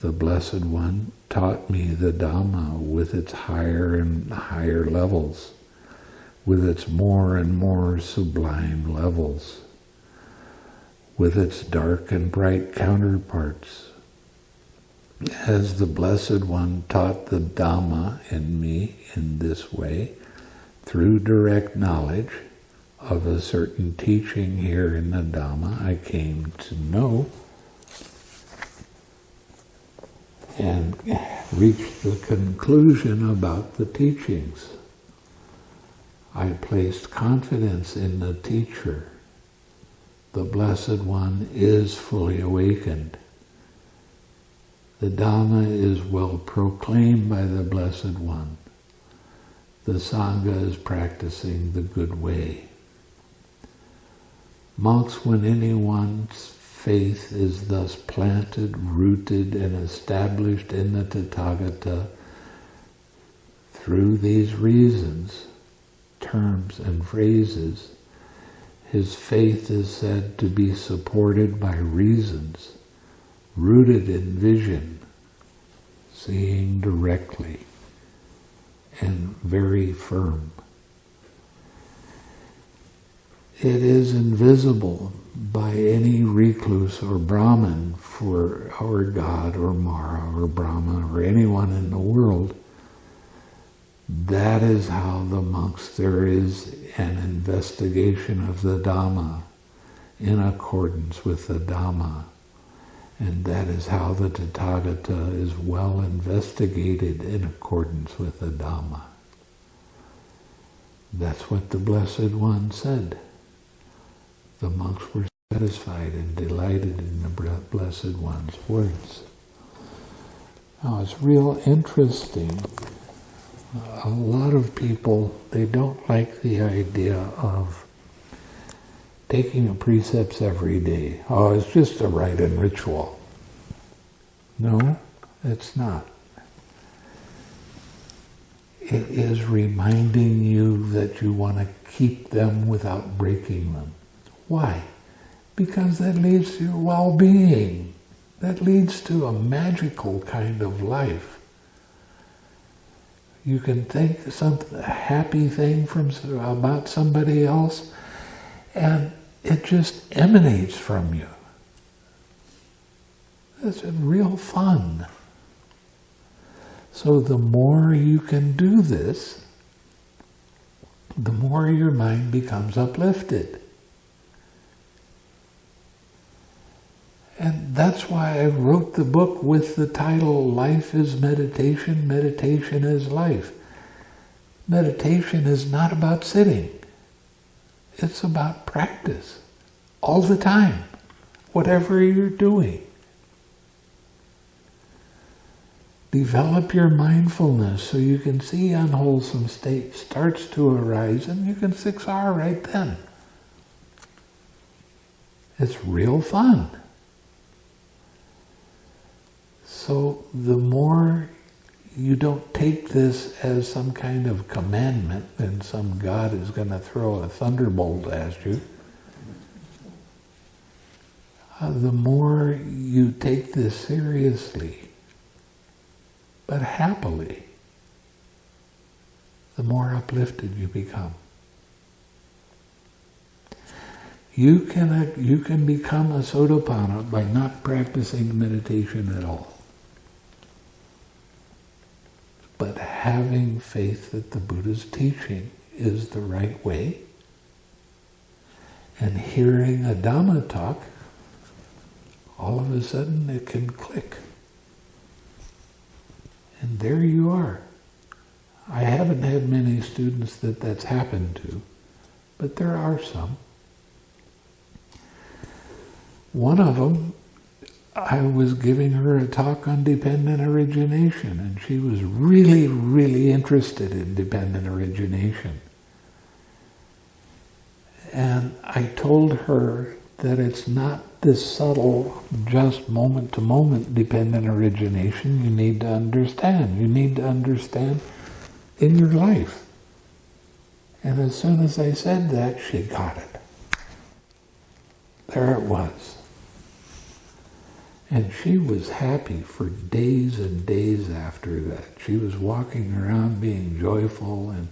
The Blessed One taught me the Dhamma with its higher and higher levels, with its more and more sublime levels, with its dark and bright counterparts. As the Blessed One taught the Dhamma in me in this way, through direct knowledge of a certain teaching here in the Dhamma, I came to know and reached the conclusion about the teachings. I placed confidence in the teacher. The Blessed One is fully awakened. The Dhamma is well proclaimed by the Blessed One. The Sangha is practicing the good way. Monks, when anyone's faith is thus planted, rooted, and established in the Tathagata through these reasons, terms and phrases, his faith is said to be supported by reasons, rooted in vision, seeing directly, and very firm. It is invisible by any recluse or Brahman for our God or Mara or Brahma or anyone in the world. That is how the monks, there is an investigation of the Dhamma in accordance with the Dhamma. And that is how the Tathagata is well investigated in accordance with the Dhamma. That's what the Blessed One said. The monks were satisfied and delighted in the Blessed One's words. Now it's real interesting. A lot of people, they don't like the idea of taking the precepts every day. Oh, it's just a rite and ritual. No, it's not. It is reminding you that you want to keep them without breaking them. Why? Because that leads to your well-being. That leads to a magical kind of life. You can think something a happy thing from about somebody else, and it just emanates from you. It's real fun. So the more you can do this, the more your mind becomes uplifted. And that's why I wrote the book with the title Life is Meditation, Meditation is Life. Meditation is not about sitting. It's about practice all the time, whatever you're doing. Develop your mindfulness so you can see unwholesome state starts to arise and you can 6R right then. It's real fun. So the more you don't take this as some kind of commandment and some God is going to throw a thunderbolt at you, uh, the more you take this seriously but happily, the more uplifted you become. You can, uh, you can become a Sotapanna by not practicing meditation at all. But having faith that the Buddha's teaching is the right way, and hearing a Dhamma talk, all of a sudden it can click. And there you are. I haven't had many students that that's happened to, but there are some. One of them, I was giving her a talk on dependent origination, and she was really, really interested in dependent origination. And I told her that it's not this subtle, just moment-to-moment dependent origination you need to understand. You need to understand in your life. And as soon as I said that, she got it. There it was. And she was happy for days and days after that. She was walking around being joyful and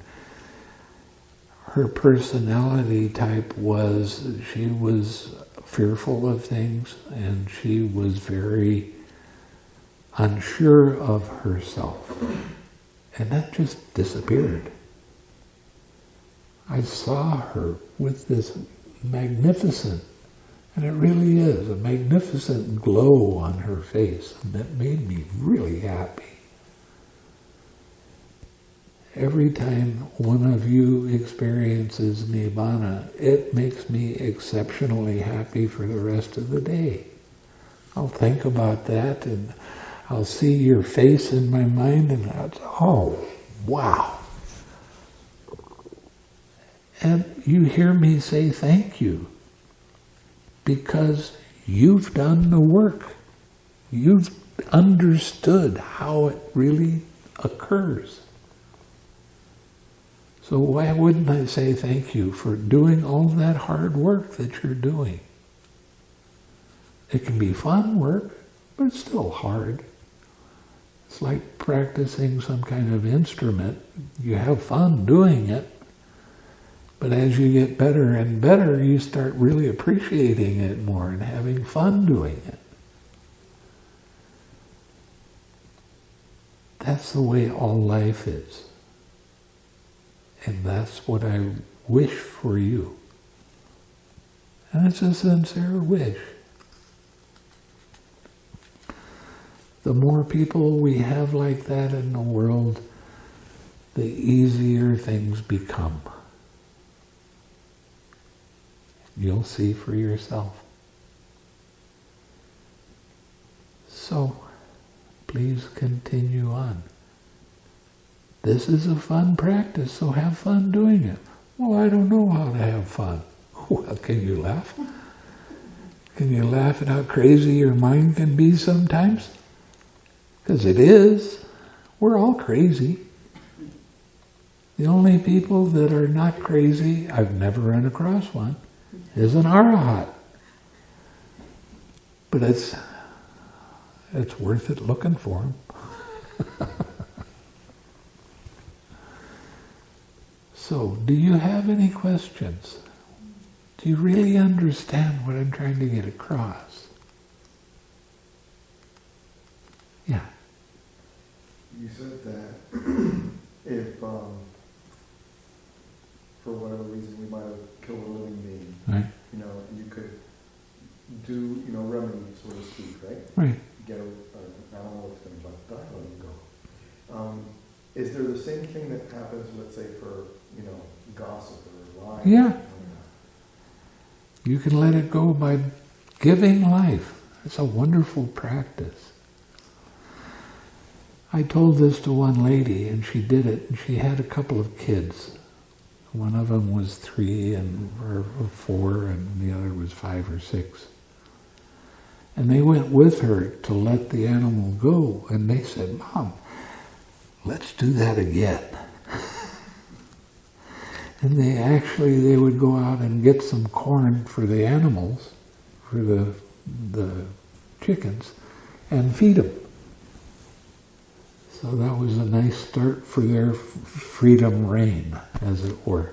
her personality type was she was fearful of things and she was very unsure of herself. And that just disappeared. I saw her with this magnificent, and it really is, a magnificent glow on her face, that made me really happy. Every time one of you experiences Nibbana, it makes me exceptionally happy for the rest of the day. I'll think about that and I'll see your face in my mind and I'll, oh, wow. And you hear me say thank you because you've done the work. You've understood how it really occurs. So why wouldn't I say thank you for doing all that hard work that you're doing? It can be fun work, but it's still hard. It's like practicing some kind of instrument. You have fun doing it, but as you get better and better, you start really appreciating it more and having fun doing it. That's the way all life is. And that's what I wish for you. And it's a sincere wish. The more people we have like that in the world, the easier things become. You'll see for yourself. So, please continue on. This is a fun practice, so have fun doing it. Well, I don't know how to have fun. Well, can you laugh? Can you laugh at how crazy your mind can be sometimes? Because it is. We're all crazy. The only people that are not crazy, I've never run across one, is an arahat. But it's, it's worth it looking for them. So, do you have any questions? Do you really understand what I'm trying to get across? Yeah. You said that if, um, for whatever reason, we might have killed a living being, Right? you know, you could do, you know, remedy, so to speak, right? Right. Get a, an animal that's gonna about die, let him go. Um, is there the same thing that happens, let's say, for, you know, gossip or lying? Yeah. You can let it go by giving life. It's a wonderful practice. I told this to one lady and she did it and she had a couple of kids. One of them was three and or four and the other was five or six. And they went with her to let the animal go and they said, Mom, let's do that again. And they actually, they would go out and get some corn for the animals, for the, the chickens, and feed them. So that was a nice start for their freedom reign, as it were.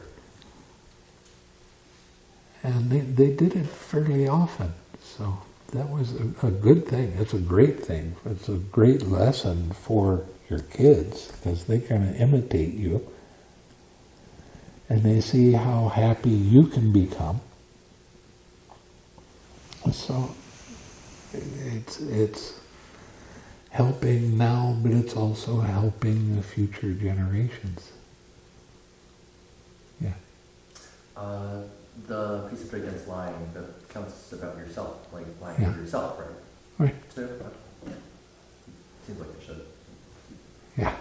And they, they did it fairly often. So that was a, a good thing. It's a great thing. It's a great lesson for your kids because they kind of imitate you and they see how happy you can become. So it's it's helping now, but it's also helping the future generations. Yeah. Uh, the precept against lying that counts about yourself, like lying Yeah. to yourself, right? Right. So, uh, seems like it should. Yeah. Uh,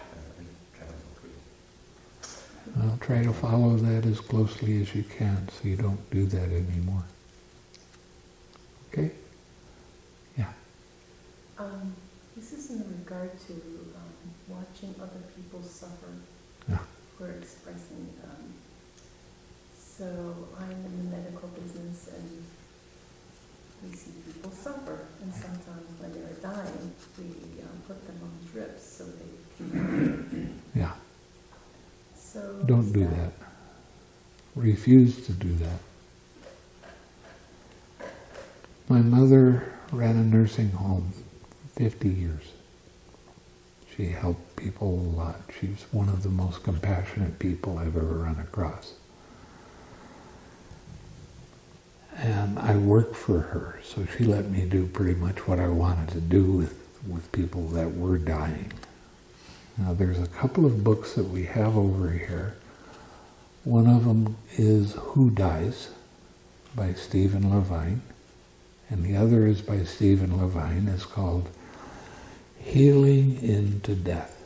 I try to agree. I'll try to follow that as closely as you can so you don't do that anymore. Okay? Um, this is in regard to um, watching other people suffer Yeah. or expressing. Um, so I'm in the medical business and we see people suffer. And sometimes when they're dying, we um, put them on drips so they can. Yeah. So Don't do that. Refuse to do that. My mother ran a nursing home 50 years. She helped people a lot. She's one of the most compassionate people I've ever run across. And I worked for her, so she let me do pretty much what I wanted to do with, with people that were dying. Now, there's a couple of books that we have over here. One of them is Who Dies by Stephen Levine, and the other is by Stephen Levine. It's called Healing into Death.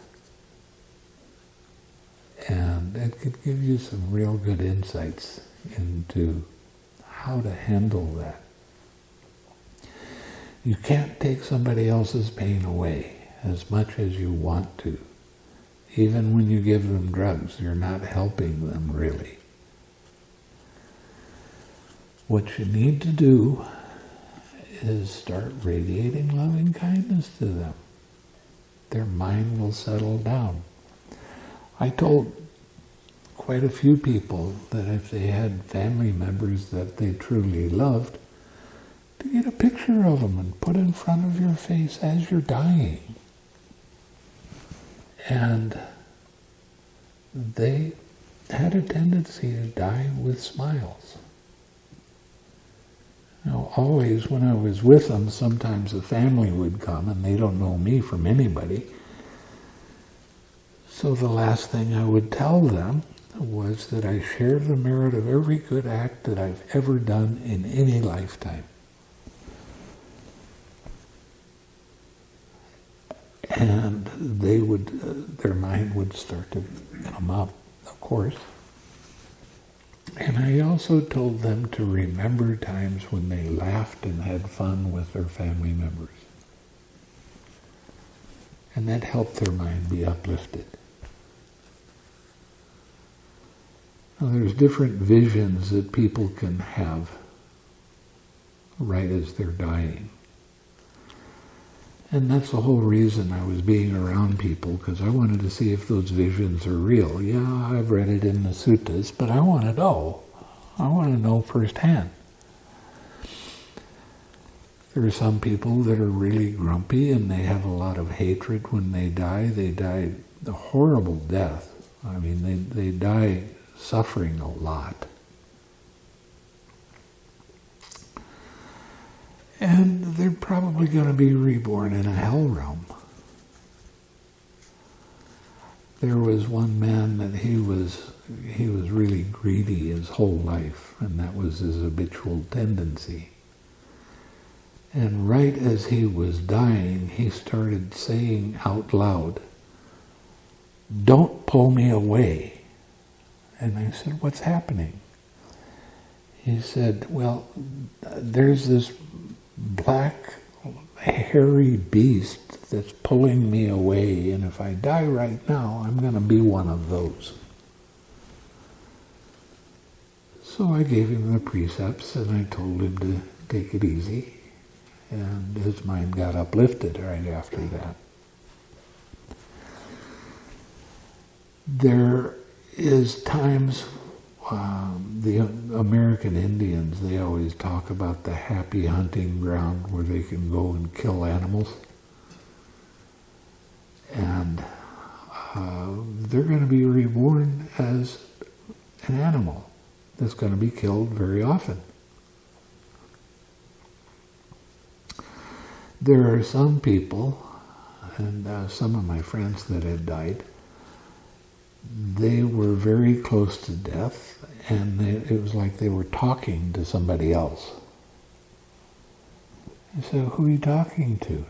And it could give you some real good insights into how to handle that. You can't take somebody else's pain away as much as you want to. Even when you give them drugs, you're not helping them really. What you need to do is start radiating loving kindness to them. Their mind will settle down. I told quite a few people that if they had family members that they truly loved, to get a picture of them and put in front of your face as you're dying. And they had a tendency to die with smiles. Now, always when I was with them, sometimes the family would come and they don't know me from anybody. So the last thing I would tell them was that I share the merit of every good act that I've ever done in any lifetime. And they would, uh, their mind would start to come up, of course. And I also told them to remember times when they laughed and had fun with their family members. And that helped their mind be uplifted. Now, there's different visions that people can have right as they're dying. And that's the whole reason I was being around people, because I wanted to see if those visions are real. Yeah, I've read it in the suttas, but I want to know. I want to know firsthand. There are some people that are really grumpy and they have a lot of hatred when they die. They die a horrible death. I mean, they, they die suffering a lot. And they're probably going to be reborn in a hell realm. There was one man that he was he was really greedy his whole life, and that was his habitual tendency. And right as he was dying, he started saying out loud, Don't pull me away. And I said, What's happening? He said, Well, there's this black, hairy beast that's pulling me away, and if I die right now, I'm going to be one of those. So I gave him the precepts and I told him to take it easy, and his mind got uplifted right after that. There is times um, the American Indians, they always talk about the happy hunting ground where they can go and kill animals. And uh, they're going to be reborn as an animal that's going to be killed very often. There are some people, and uh, some of my friends that had died, they were very close to death, and they, it was like they were talking to somebody else. I said, who are you talking to?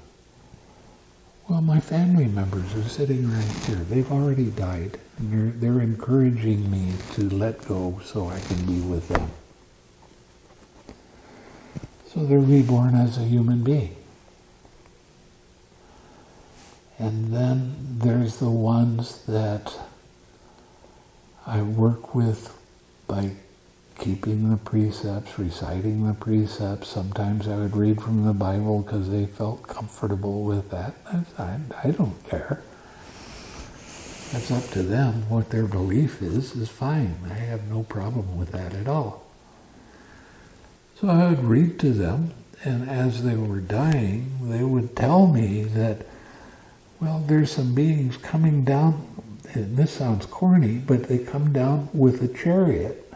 Well, my family members are sitting right here. They've already died, and they're, they're encouraging me to let go so I can be with them. So they're reborn as a human being. And then there's the ones that I work with by keeping the precepts, reciting the precepts. Sometimes I would read from the Bible because they felt comfortable with that. I, I don't care. That's up to them. What their belief is, is fine. I have no problem with that at all. So I would read to them, and as they were dying, they would tell me that, well, there's some beings coming down and this sounds corny, but they come down with a chariot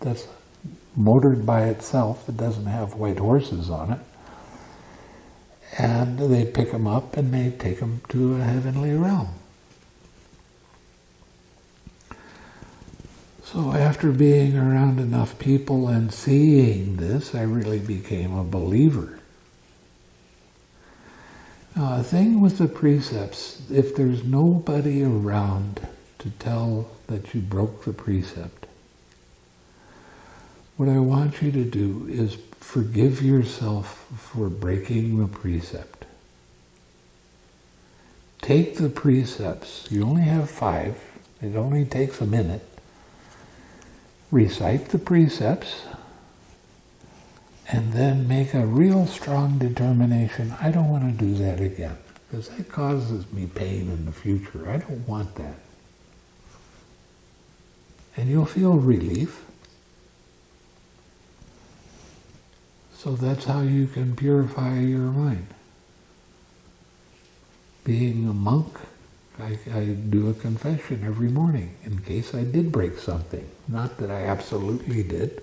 that's motored by itself. It doesn't have white horses on it. And they pick them up and they take them to a heavenly realm. So after being around enough people and seeing this, I really became a believer. Now, the thing with the precepts, if there's nobody around to tell that you broke the precept, what I want you to do is forgive yourself for breaking the precept. Take the precepts, you only have five, it only takes a minute. Recite the precepts, and then make a real strong determination, I don't want to do that again, because that causes me pain in the future. I don't want that. And you'll feel relief. So that's how you can purify your mind. Being a monk, I, I do a confession every morning in case I did break something. Not that I absolutely did,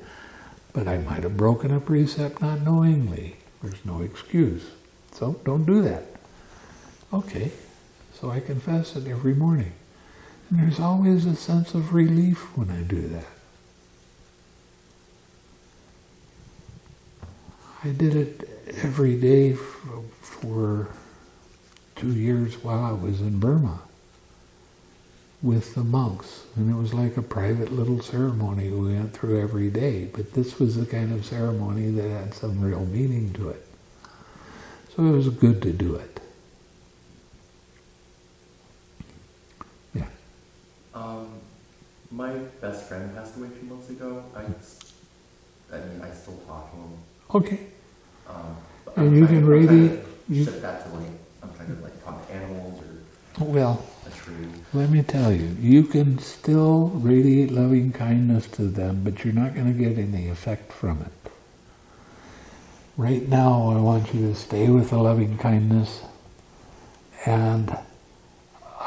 but I might have broken a precept not knowingly. There's no excuse. So don't do that. Okay, so I confess it every morning. And there's always a sense of relief when I do that. I did it every day for, for two years while I was in Burma with the monks. And it was like a private little ceremony we went through every day. But this was the kind of ceremony that had some real meaning to it. So it was good to do it. Yeah. Um, my best friend passed away a few months ago. I, I mean, I still talk to him. Okay. Um, And I'm you trying- can I'm really- trying to you- Set that to like a Well, a tree. Let me tell you, you can still radiate loving kindness to them, but you're not going to get any effect from it. Right now, I want you to stay with the loving kindness, and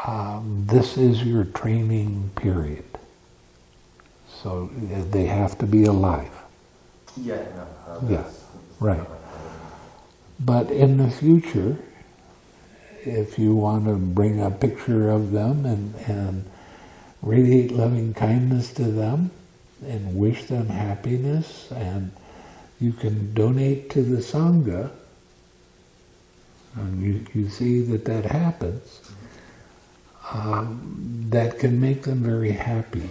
um, this is your training period. So uh, they have to be alive. Yeah, no. Yeah, right. But in the future, if you want to bring a picture of them and, and radiate loving kindness to them and wish them happiness, and you can donate to the Sangha, and you, you see that that happens, um, that can make them very happy.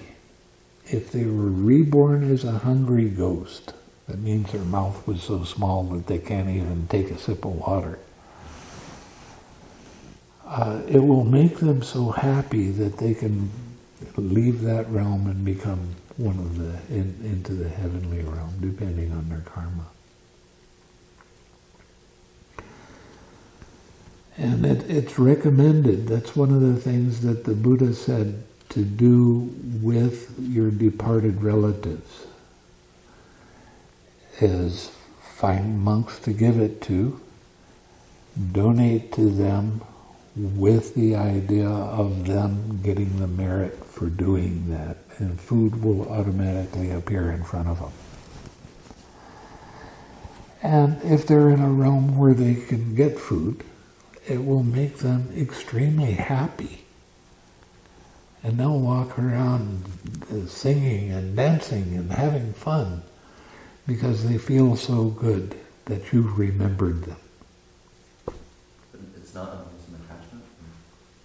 If they were reborn as a hungry ghost, that means their mouth was so small that they can't even take a sip of water. Uh, it will make them so happy that they can leave that realm and become one of the in, into the heavenly realm, depending on their karma. And it, it's recommended. That's one of the things that the Buddha said to do with your departed relatives is find monks to give it to, donate to them with the idea of them getting the merit for doing that, and food will automatically appear in front of them. And if they're in a realm where they can get food, it will make them extremely happy. And they'll walk around singing and dancing and having fun because they feel so good that you've remembered them. It's not.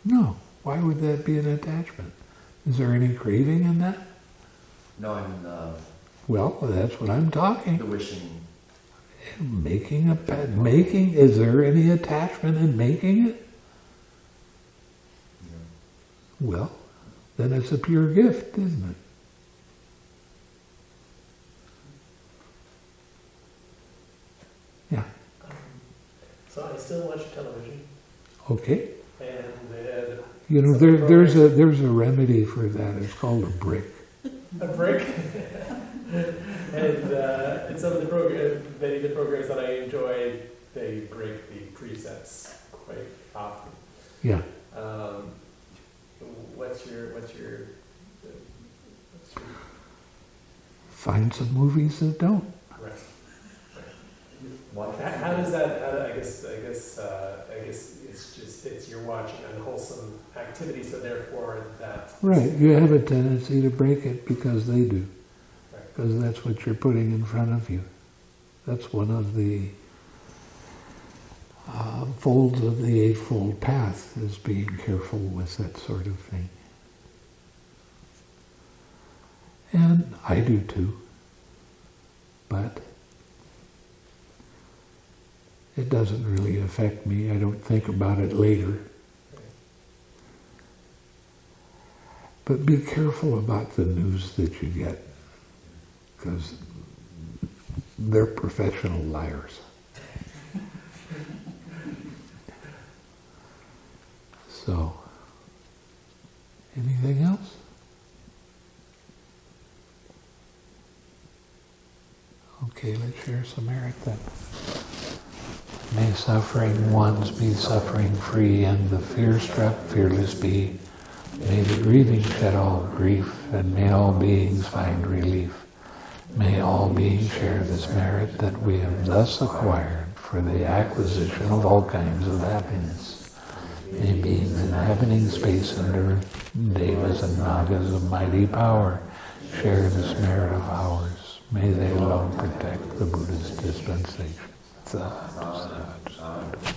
No, why would that be an attachment? Is there any craving in that? No, I mean uh, Well, that's what I'm talking. the talking. wishing. Making a pet, making, is there any attachment in making it? You know, Well, then it's a pure gift, isn't it? Yeah, So I still watch television, okay. You know, there, there's a, there's a remedy for that. It's called a brick. a break. and uh, in some of the program, many of the programs that I enjoy, they break the precepts quite often. Yeah. Um, what's your what's your what's your Find some movies that don't. right? watch How, how does that? How, I guess I guess uh, I guess it's watching unwholesome activity, so therefore that Right, you have a tendency to break it because they do. Right. Because that's what you're putting in front of you. That's one of the uh, folds of the Eightfold Path, is being careful with that sort of thing. And I do too. But it doesn't really affect me. I don't think about it later. But be careful about the news that you get, because they're professional liars. So, anything else? Okay, let's share some merit then. May suffering ones be suffering free, and the fear-struck fearless be. May the grieving shed all grief, and may all beings find relief. May all beings share this merit that we have thus acquired for the acquisition of all kinds of happiness. May beings inhabiting space and earth, devas and nagas of mighty power, share this merit of ours. May they long protect the Buddha's dispensation. Sadhu.